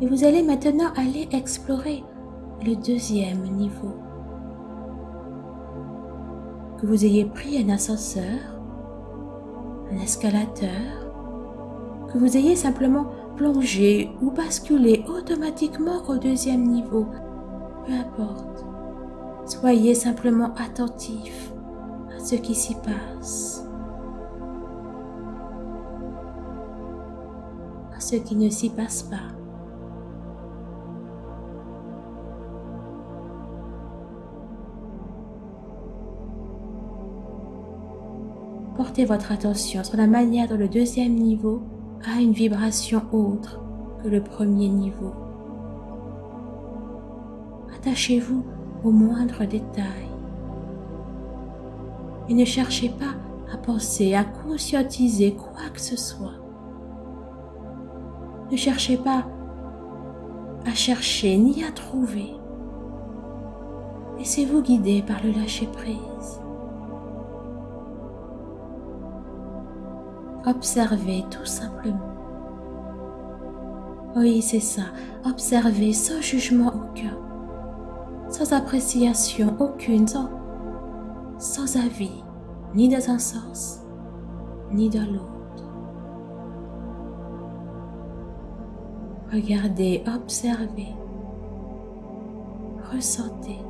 Et vous allez maintenant aller explorer le deuxième niveau. Que vous ayez pris un ascenseur, un escalateur, que vous ayez simplement plongé ou basculé automatiquement au deuxième niveau, peu importe. Soyez simplement attentif à ce qui s'y passe, à ce qui ne s'y passe pas. Votre attention sur la manière dont le deuxième niveau a une vibration autre que le premier niveau. Attachez-vous aux moindres détails et ne cherchez pas à penser, à conscientiser quoi que ce soit. Ne cherchez pas à chercher ni à trouver. Laissez-vous guider par le lâcher-prise. Observez tout simplement. Oui, c'est ça. Observez sans jugement aucun, sans appréciation aucune, sans, sans avis, ni dans un sens, ni dans l'autre. Regardez, observez, ressentez.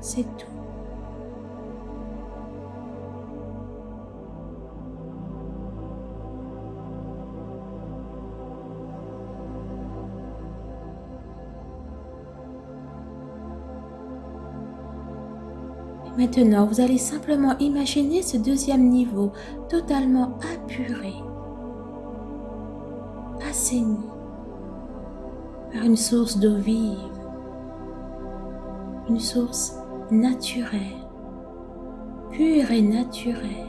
C'est tout. Maintenant, vous allez simplement imaginer ce deuxième niveau totalement apuré, assaini par une source d'eau vive, une source naturelle, pure et naturelle.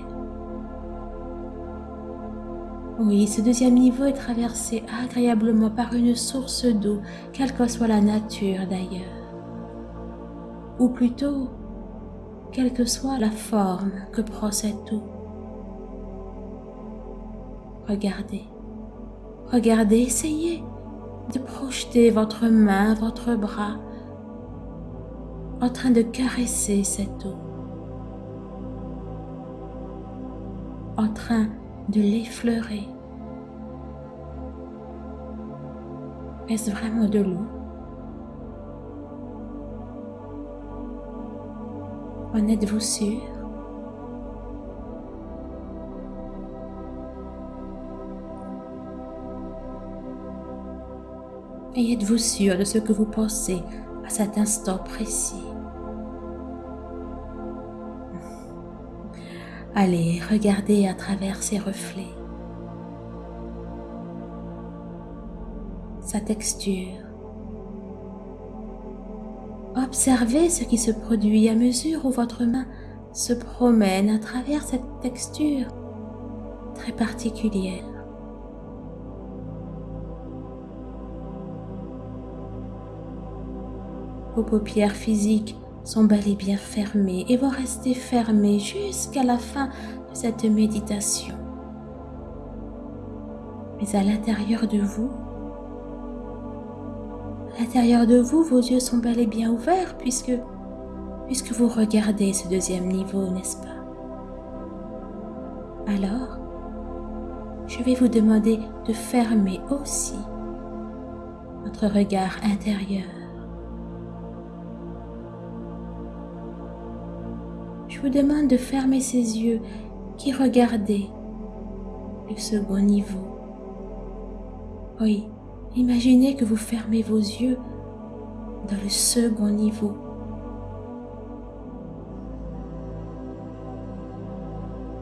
Oui, ce deuxième niveau est traversé agréablement par une source d'eau, quelle que soit la nature d'ailleurs. Ou plutôt, quelle que soit la forme que prend cette eau. Regardez, regardez, essayez de projeter votre main, votre bras en train de caresser cette eau, en train de l'effleurer. Est-ce vraiment de l'eau? En êtes-vous sûr? Et êtes-vous sûr de ce que vous pensez à cet instant précis? Allez, regardez à travers ses reflets, sa texture, Observez ce qui se produit à mesure où votre main se promène à travers cette texture très particulière. Vos paupières physiques sont bel et bien fermés et vont rester fermés jusqu'à la fin de cette méditation. Mais à l'intérieur de vous, l'intérieur de vous, vos yeux sont bel et bien ouverts puisque, puisque vous regardez ce deuxième niveau, n'est-ce pas? Alors, je vais vous demander de fermer aussi votre regard intérieur je vous demande de fermer ces yeux qui regardaient le second niveau. Oui, imaginez que vous fermez vos yeux dans le second niveau.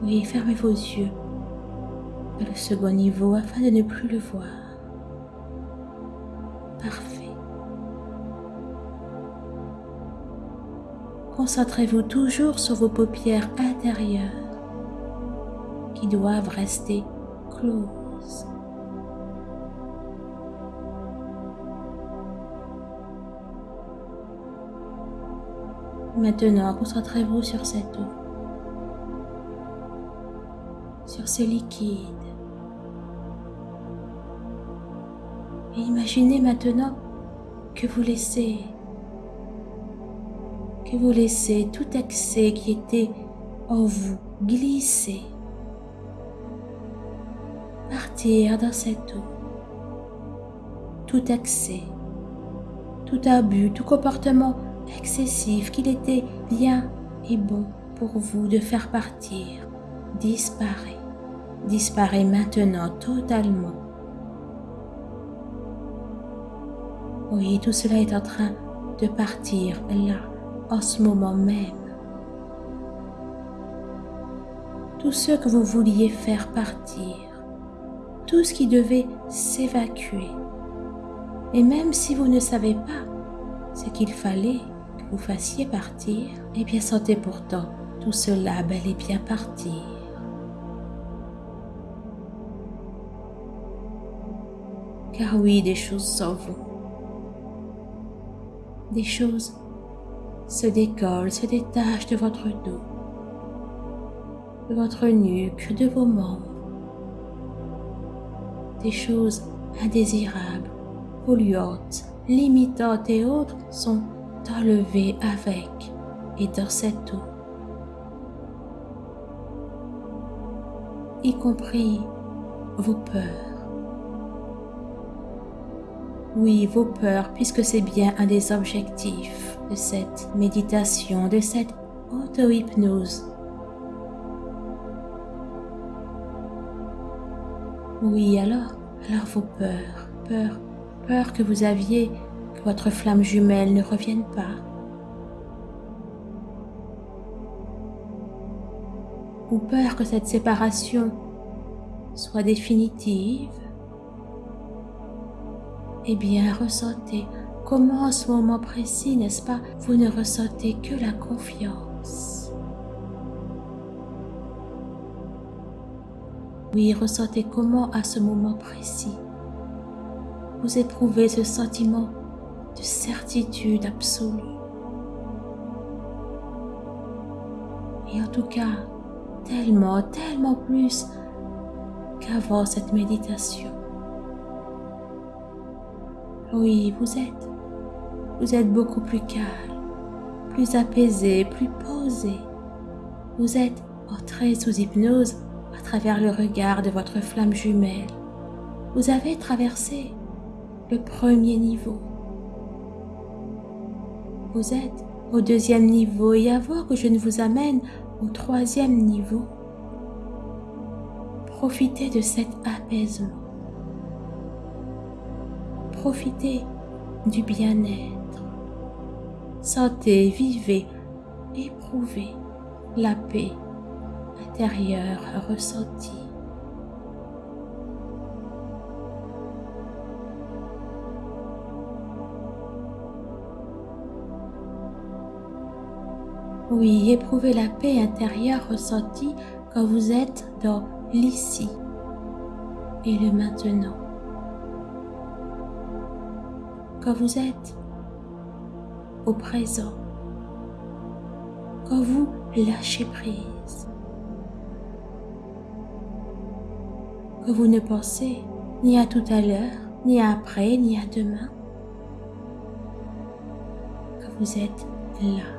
Oui, fermez vos yeux dans le second niveau afin de ne plus le voir. Parfait. Concentrez-vous toujours sur vos paupières intérieures qui doivent rester closes. Maintenant, concentrez-vous sur cette eau, sur ce liquide. Et imaginez maintenant que vous laissez que vous laissez tout excès qui était en vous glisser, partir dans cette eau. Tout excès, tout abus, tout comportement excessif qu'il était bien et bon pour vous de faire partir, disparaît, disparaît maintenant totalement. Oui, tout cela est en train de partir là en ce moment même. Tout ce que vous vouliez faire partir, tout ce qui devait s'évacuer. Et même si vous ne savez pas ce qu'il fallait vous fassiez partir, eh bien sentez pourtant tout cela bel et bien partir. Car oui, des choses s'en vont. Des choses se décolle, se détache de votre dos, de votre nuque, de vos membres. Des choses indésirables, polluantes, limitantes et autres sont enlevées avec et dans cette eau, y compris vos peurs oui, vos peurs, puisque c'est bien un des objectifs de cette méditation, de cette auto-hypnose. Oui, alors, alors vos peurs, peur, peur que vous aviez votre flamme jumelle ne revienne pas. Ou peur que cette séparation soit définitive eh bien, ressentez comment en ce moment précis, n'est-ce pas, vous ne ressentez que la confiance. Oui, ressentez comment à ce moment précis, vous éprouvez ce sentiment de certitude absolue. Et en tout cas, tellement, tellement plus qu'avant cette méditation. Oui, vous êtes. Vous êtes beaucoup plus calme, plus apaisé, plus posé. Vous êtes entré sous hypnose à travers le regard de votre flamme jumelle. Vous avez traversé le premier niveau. Vous êtes au deuxième niveau et avant que je ne vous amène au troisième niveau, profitez de cet apaisement profitez du bien-être. Sentez, vivez, éprouvez la paix intérieure ressentie. Oui, éprouvez la paix intérieure ressentie quand vous êtes dans l'ici et le maintenant. Vous êtes au présent, quand vous lâchez prise, que vous ne pensez ni à tout à l'heure, ni à après, ni à demain, que vous êtes là,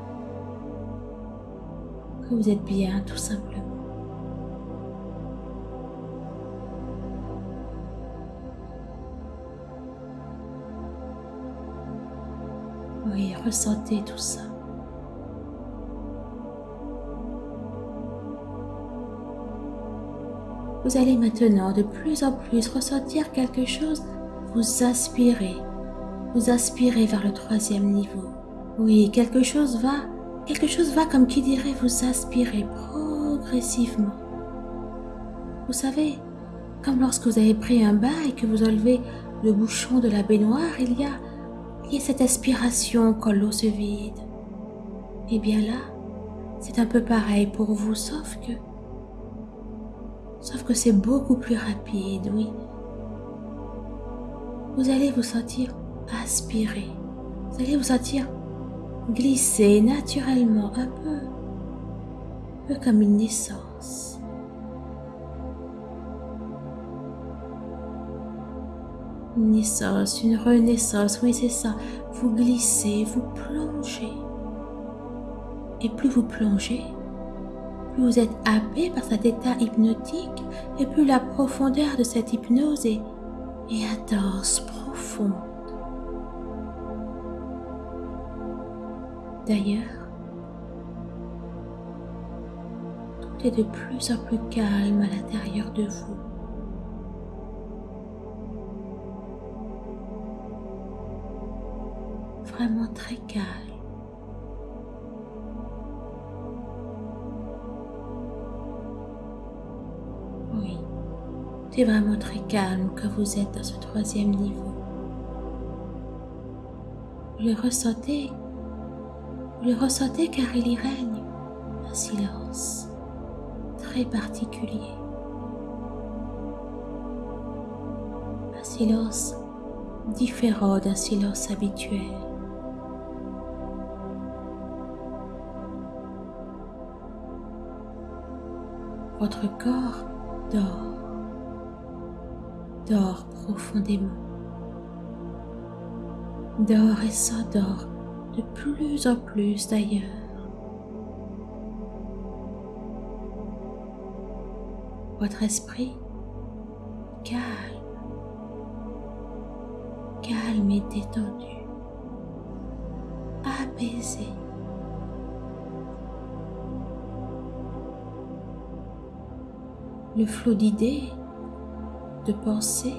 que vous êtes bien tout simplement. Oui, ressentez tout ça. Vous allez maintenant de plus en plus ressentir quelque chose, vous aspirer, vous aspirer vers le troisième niveau. Oui, quelque chose va, quelque chose va comme qui dirait vous aspirer progressivement. Vous savez, comme lorsque vous avez pris un bain et que vous enlevez le bouchon de la baignoire, il y a et cette aspiration quand l'eau se vide. Et bien là, c'est un peu pareil pour vous, sauf que... Sauf que c'est beaucoup plus rapide, oui. Vous allez vous sentir aspirer. Vous allez vous sentir glisser naturellement un peu, un peu comme une naissance. une naissance, une renaissance, oui c'est ça. Vous glissez, vous plongez. Et plus vous plongez, plus vous êtes happé par cet état hypnotique et plus la profondeur de cette hypnose est, est intense, profonde. D'ailleurs, tout est de plus en plus calme à l'intérieur de vous. vraiment très calme. Oui, c'est vraiment très calme quand vous êtes dans ce troisième niveau. Vous le ressentez, vous le ressentez car il y règne un silence très particulier. Un silence différent d'un silence habituel. Votre corps dort, dort profondément, dort et s'endort de plus en plus d'ailleurs. Votre esprit calme, calme et détendu, apaisé. le flot d'idées, de pensées,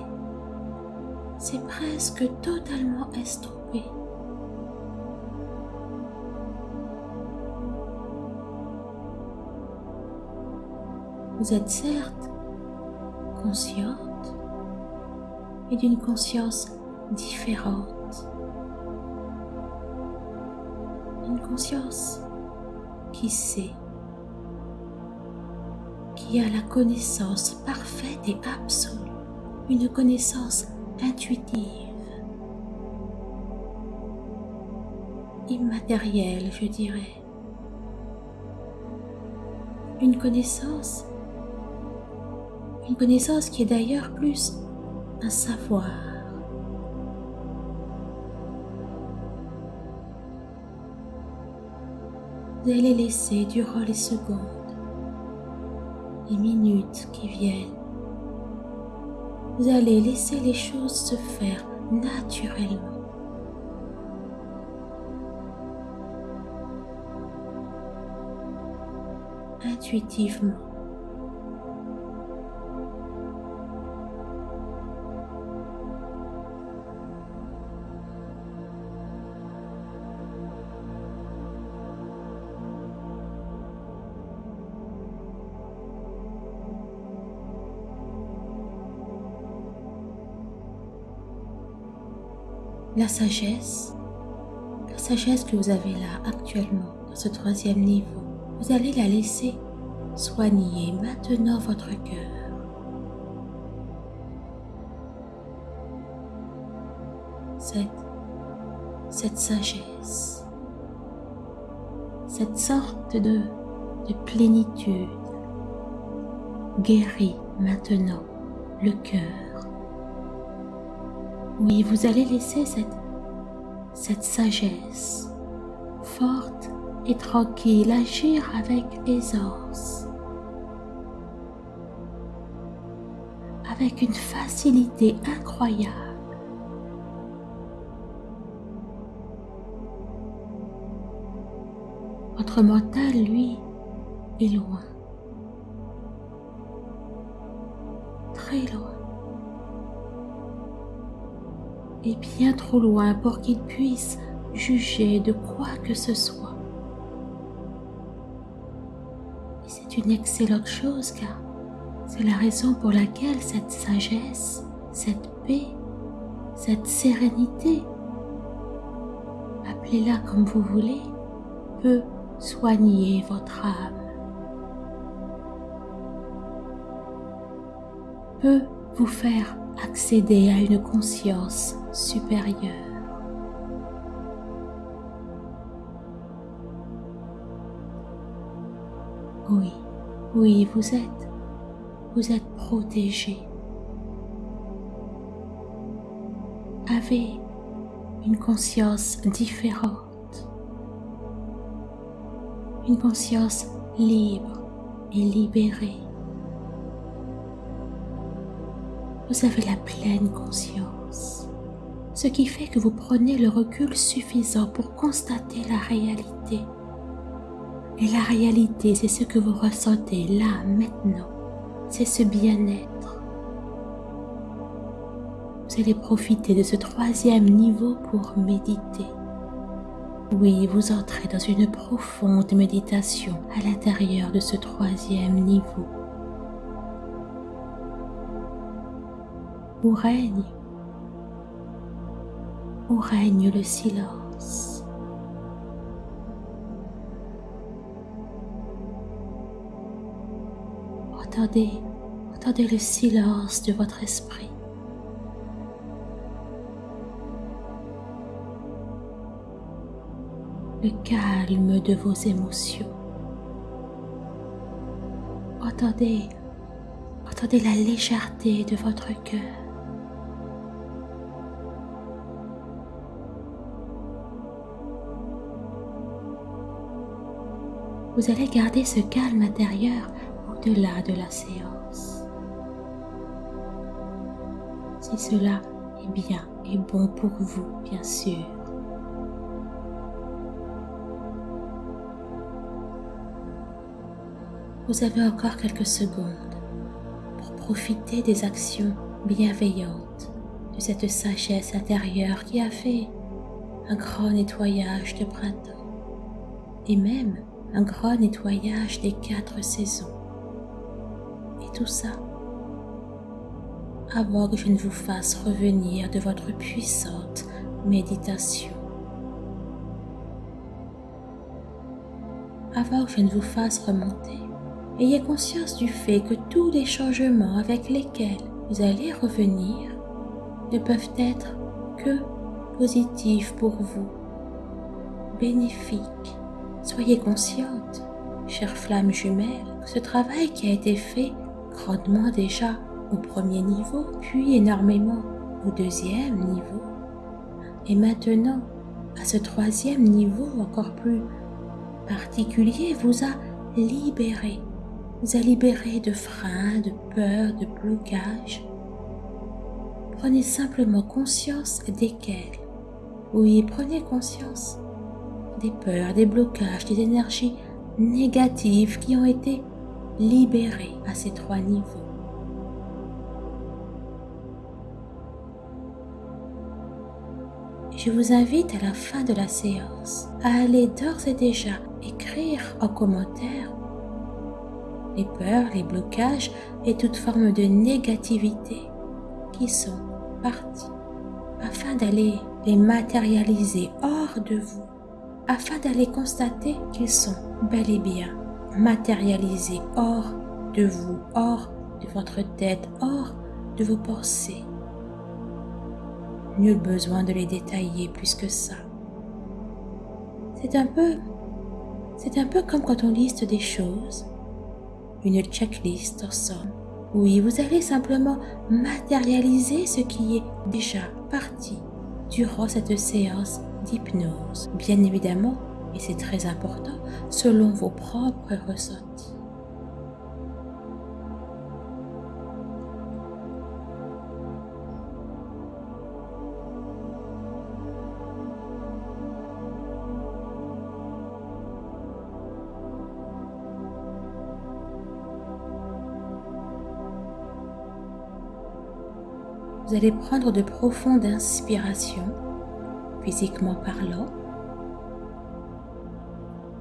c'est presque totalement estompé. Vous êtes certes consciente, et d'une conscience différente. Une conscience qui sait qui a la connaissance parfaite et absolue, une connaissance intuitive, immatérielle, je dirais. Une connaissance, une connaissance qui est d'ailleurs plus un savoir. Vous allez laisser durant les secondes les minutes qui viennent. Vous allez laisser les choses se faire naturellement. Intuitivement. La sagesse, la sagesse que vous avez là actuellement, dans ce troisième niveau, vous allez la laisser soigner maintenant votre cœur. Cette, sagesse, cette sorte de, de plénitude guérit maintenant le cœur. Oui, vous allez laisser cette, sagesse forte et tranquille agir avec aisance, avec une facilité incroyable. Votre mental, lui, est loin. Très loin. Et bien trop loin pour qu'il puisse juger de quoi que ce soit. Et c'est une excellente chose car c'est la raison pour laquelle cette sagesse, cette paix, cette sérénité, appelez-la comme vous voulez, peut soigner votre âme, peut vous faire accéder à une conscience supérieure. Oui, oui, vous êtes, vous êtes protégé. Avez une conscience différente, une conscience libre et libérée. Vous avez la pleine conscience, ce qui fait que vous prenez le recul suffisant pour constater la réalité et la réalité, c'est ce que vous ressentez là, maintenant. C'est ce bien-être. Vous allez profiter de ce troisième niveau pour méditer. Oui, vous entrez dans une profonde méditation à l'intérieur de ce troisième niveau. Où règne, où règne le silence. Entendez, entendez le silence de votre esprit. Le calme de vos émotions. Entendez, entendez la légèreté de votre cœur. Vous allez garder ce calme intérieur au-delà de la séance. Si cela est bien et bon pour vous, bien sûr. Vous avez encore quelques secondes pour profiter des actions bienveillantes de cette sagesse intérieure qui a fait un grand nettoyage de printemps et même un grand nettoyage des quatre saisons tout ça avant que je ne vous fasse revenir de votre puissante méditation. Avant que je ne vous fasse remonter, ayez conscience du fait que tous les changements avec lesquels vous allez revenir ne peuvent être que positifs pour vous, bénéfiques. Soyez consciente, chère flamme jumelle, que ce travail qui a été fait grandement déjà au premier niveau, puis énormément au deuxième niveau, et maintenant à ce troisième niveau encore plus particulier vous a libéré, vous a libéré de freins, de peurs, de blocages. Prenez simplement conscience desquels. Oui, prenez conscience des peurs, des blocages, des énergies négatives qui ont été libéré à ces trois niveaux. Je vous invite à la fin de la séance à aller d'ores et déjà écrire en commentaire les peurs, les blocages et toute forme de négativité qui sont partis afin d'aller les matérialiser hors de vous, afin d'aller constater qu'ils sont bel et bien matérialisés hors de vous, hors de votre tête, hors de vos pensées. Nul besoin de les détailler plus que ça. C'est un peu C'est un peu comme quand on liste des choses, une checklist en somme. Oui, vous allez simplement matérialiser ce qui est déjà parti durant cette séance d'hypnose. Bien évidemment, et c'est très important, selon vos propres ressentis. Allez prendre de profondes inspirations, physiquement parlant.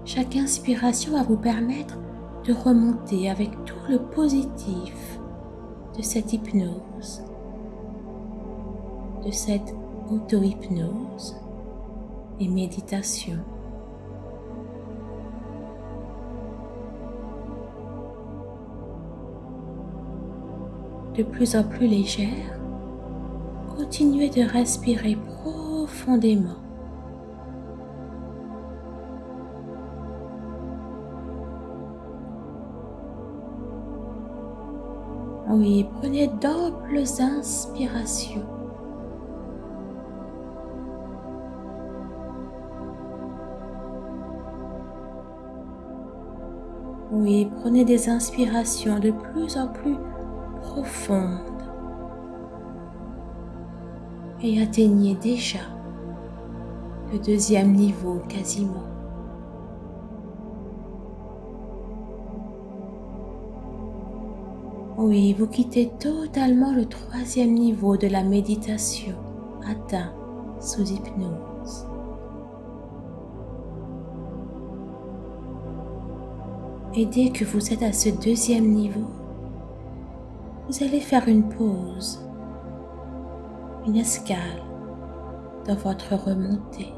Chaque inspiration va vous permettre de remonter avec tout le positif de cette hypnose, de cette auto-hypnose et méditation. De plus en plus légère, continuez de respirer profondément. Oui, prenez d'amples inspirations. Oui, prenez des inspirations de plus en plus profondes et atteignez déjà le deuxième niveau quasiment. Oui, vous quittez totalement le troisième niveau de la méditation atteint sous hypnose. Et dès que vous êtes à ce deuxième niveau, vous allez faire une pause une escale dans votre remontée.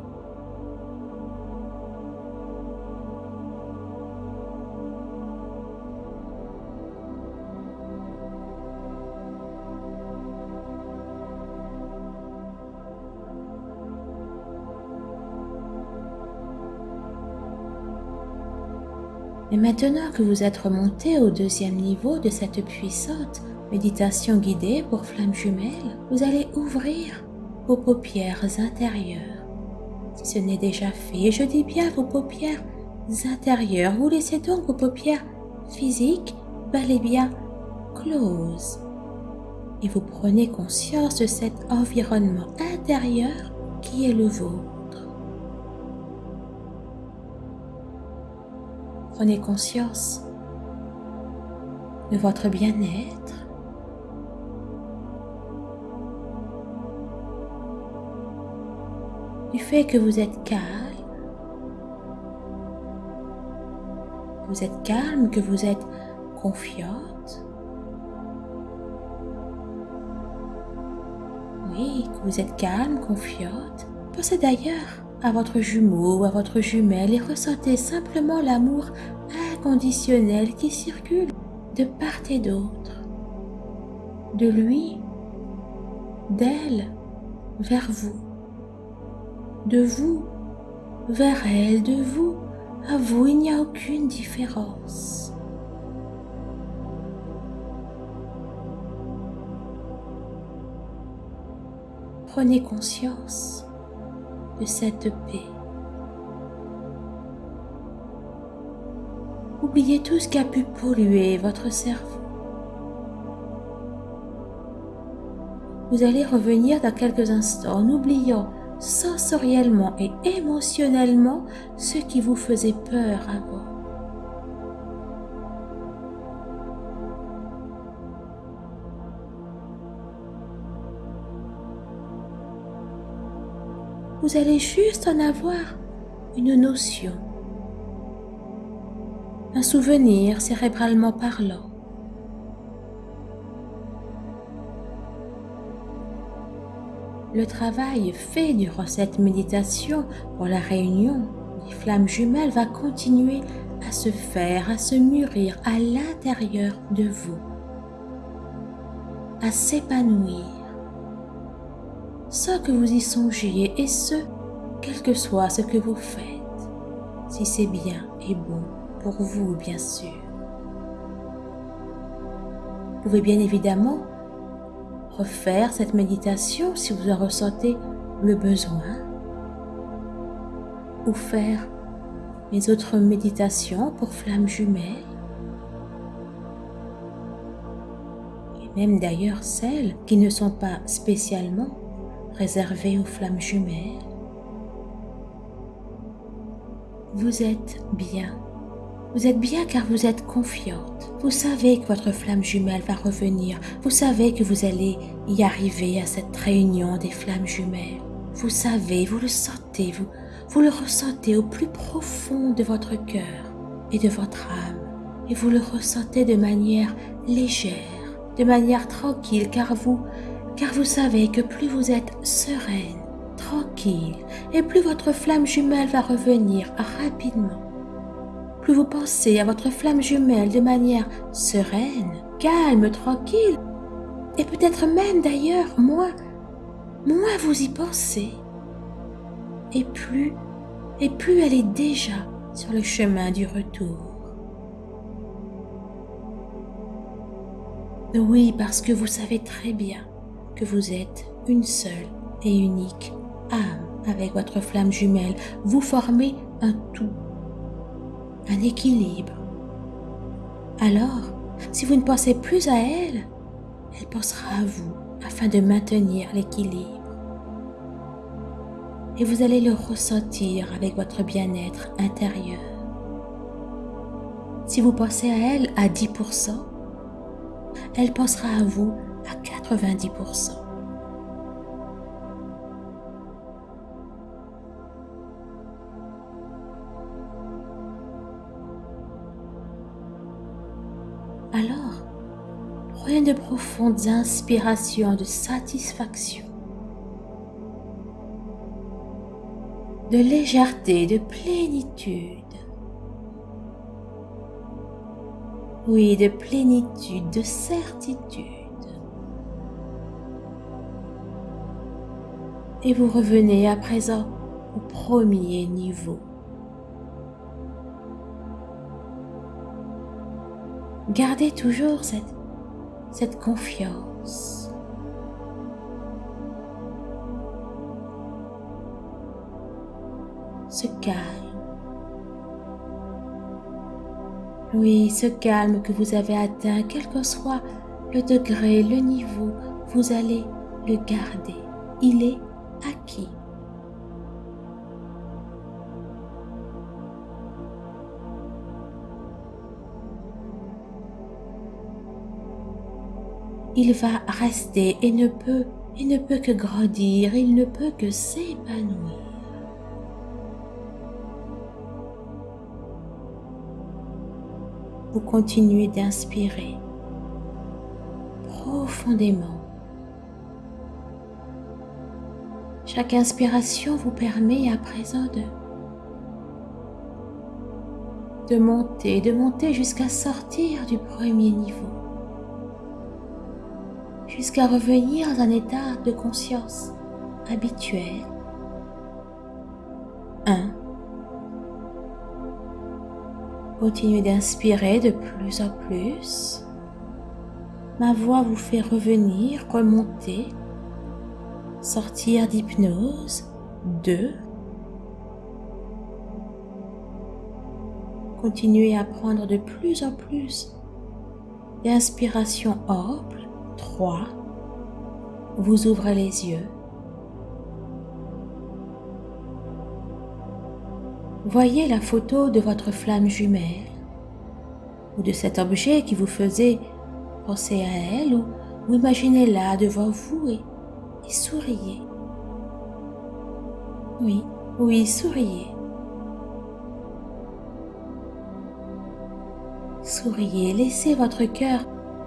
Et maintenant que vous êtes remonté au deuxième niveau de cette puissante méditation guidée pour flamme jumelle, vous allez ouvrir vos paupières intérieures. Si ce n'est déjà fait, je dis bien vos paupières intérieures, vous laissez donc vos paupières physiques bel et bien closes. Et vous prenez conscience de cet environnement intérieur qui est le vôtre. Prenez conscience de votre bien-être, du fait que vous êtes calme, vous êtes calme, que vous êtes confiante. Oui, que vous êtes calme, confiante. Pensez d'ailleurs à votre jumeau ou à votre jumelle et ressentez simplement l'amour inconditionnel qui circule de part et d'autre, de lui, d'elle, vers vous de vous vers elle, de vous à vous, il n'y a aucune différence. Prenez conscience cette paix. Oubliez tout ce qui a pu polluer votre cerveau. Vous allez revenir dans quelques instants en oubliant sensoriellement et émotionnellement ce qui vous faisait peur avant. Vous allez juste en avoir une notion, un souvenir cérébralement parlant. Le travail fait durant cette méditation pour la réunion des flammes jumelles va continuer à se faire, à se mûrir à l'intérieur de vous, à s'épanouir, sans que vous y songiez, et ce, quel que soit ce que vous faites, si c'est bien est bon pour vous, bien sûr. Vous pouvez bien évidemment refaire cette méditation si vous en ressentez le besoin ou faire les autres méditations pour flammes jumelles et même d'ailleurs celles qui ne sont pas spécialement réservées aux flammes jumelles. Vous êtes bien. Vous êtes bien car vous êtes confiante. Vous savez que votre flamme jumelle va revenir. Vous savez que vous allez y arriver à cette réunion des flammes jumelles. Vous savez, vous le sentez, vous, vous le ressentez au plus profond de votre cœur et de votre âme. Et vous le ressentez de manière légère, de manière tranquille, car vous, car vous savez que plus vous êtes sereine, tranquille, et plus votre flamme jumelle va revenir rapidement. Plus vous pensez à votre flamme jumelle de manière sereine, calme, tranquille, et peut-être même d'ailleurs moins, moins vous y pensez, et plus, et plus elle est déjà sur le chemin du retour. Oui, parce que vous savez très bien vous êtes une seule et unique âme avec votre flamme jumelle. Vous formez un tout, un équilibre. Alors, si vous ne pensez plus à elle, elle pensera à vous afin de maintenir l'équilibre et vous allez le ressentir avec votre bien-être intérieur. Si vous pensez à elle à 10%, elle pensera à vous 90%. Alors, prenez de profondes inspirations de satisfaction de légèreté, de plénitude. Oui, de plénitude, de certitude. Et vous revenez à présent au premier niveau. Gardez toujours cette, confiance. ce calme. Oui, ce calme que vous avez atteint, quel que soit le degré, le niveau, vous allez le garder. Il est acquis. Il va rester et ne peut, il ne peut que grandir, il ne peut que s'épanouir. vous continuez d'inspirer profondément. Chaque inspiration vous permet à présent de, monter, de monter jusqu'à sortir du premier niveau, jusqu'à revenir dans un état de conscience habituel. 1 Continuez d'inspirer de plus en plus. Ma voix vous fait revenir, remonter, sortir d'hypnose. 2. Continuez à prendre de plus en plus d'inspiration ample. 3. Vous ouvrez les yeux. Voyez la photo de votre flamme jumelle ou de cet objet qui vous faisait penser à elle ou, imaginez-la devant vous et, et souriez. Oui, oui, souriez. Souriez, laissez votre cœur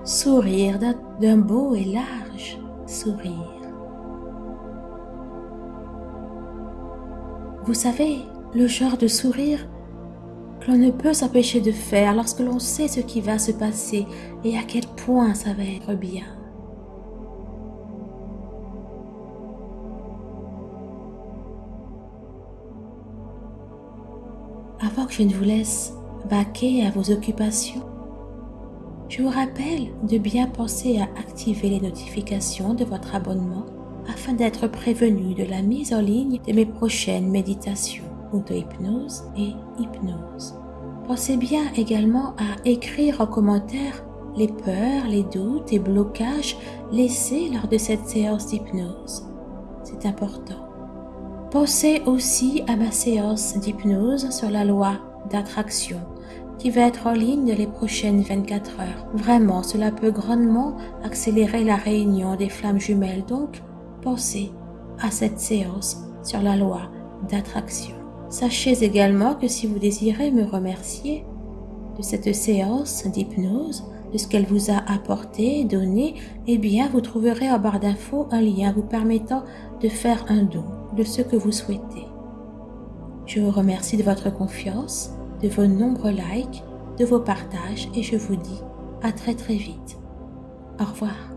sourire d'un beau et large sourire. Vous savez, le genre de sourire que l'on ne peut s'empêcher de faire lorsque l'on sait ce qui va se passer et à quel point ça va être bien. Je ne vous laisse vaquer à vos occupations, je vous rappelle de bien penser à activer les notifications de votre abonnement afin d'être prévenu de la mise en ligne de mes prochaines méditations, auto-hypnose et hypnose. Pensez bien également à écrire en commentaire les peurs, les doutes et blocages laissés lors de cette séance d'hypnose. C'est important. Pensez aussi à ma séance d'hypnose sur la loi d'attraction qui va être en ligne les prochaines 24 heures. Vraiment, cela peut grandement accélérer la réunion des flammes jumelles, donc pensez à cette séance sur la loi d'attraction. Sachez également que si vous désirez me remercier de cette séance d'hypnose, de ce qu'elle vous a apporté, donné, eh bien vous trouverez en barre d'infos un lien vous permettant de faire un don de ce que vous souhaitez. Je vous remercie de votre confiance, de vos nombreux likes, de vos partages et je vous dis à très très vite. Au revoir.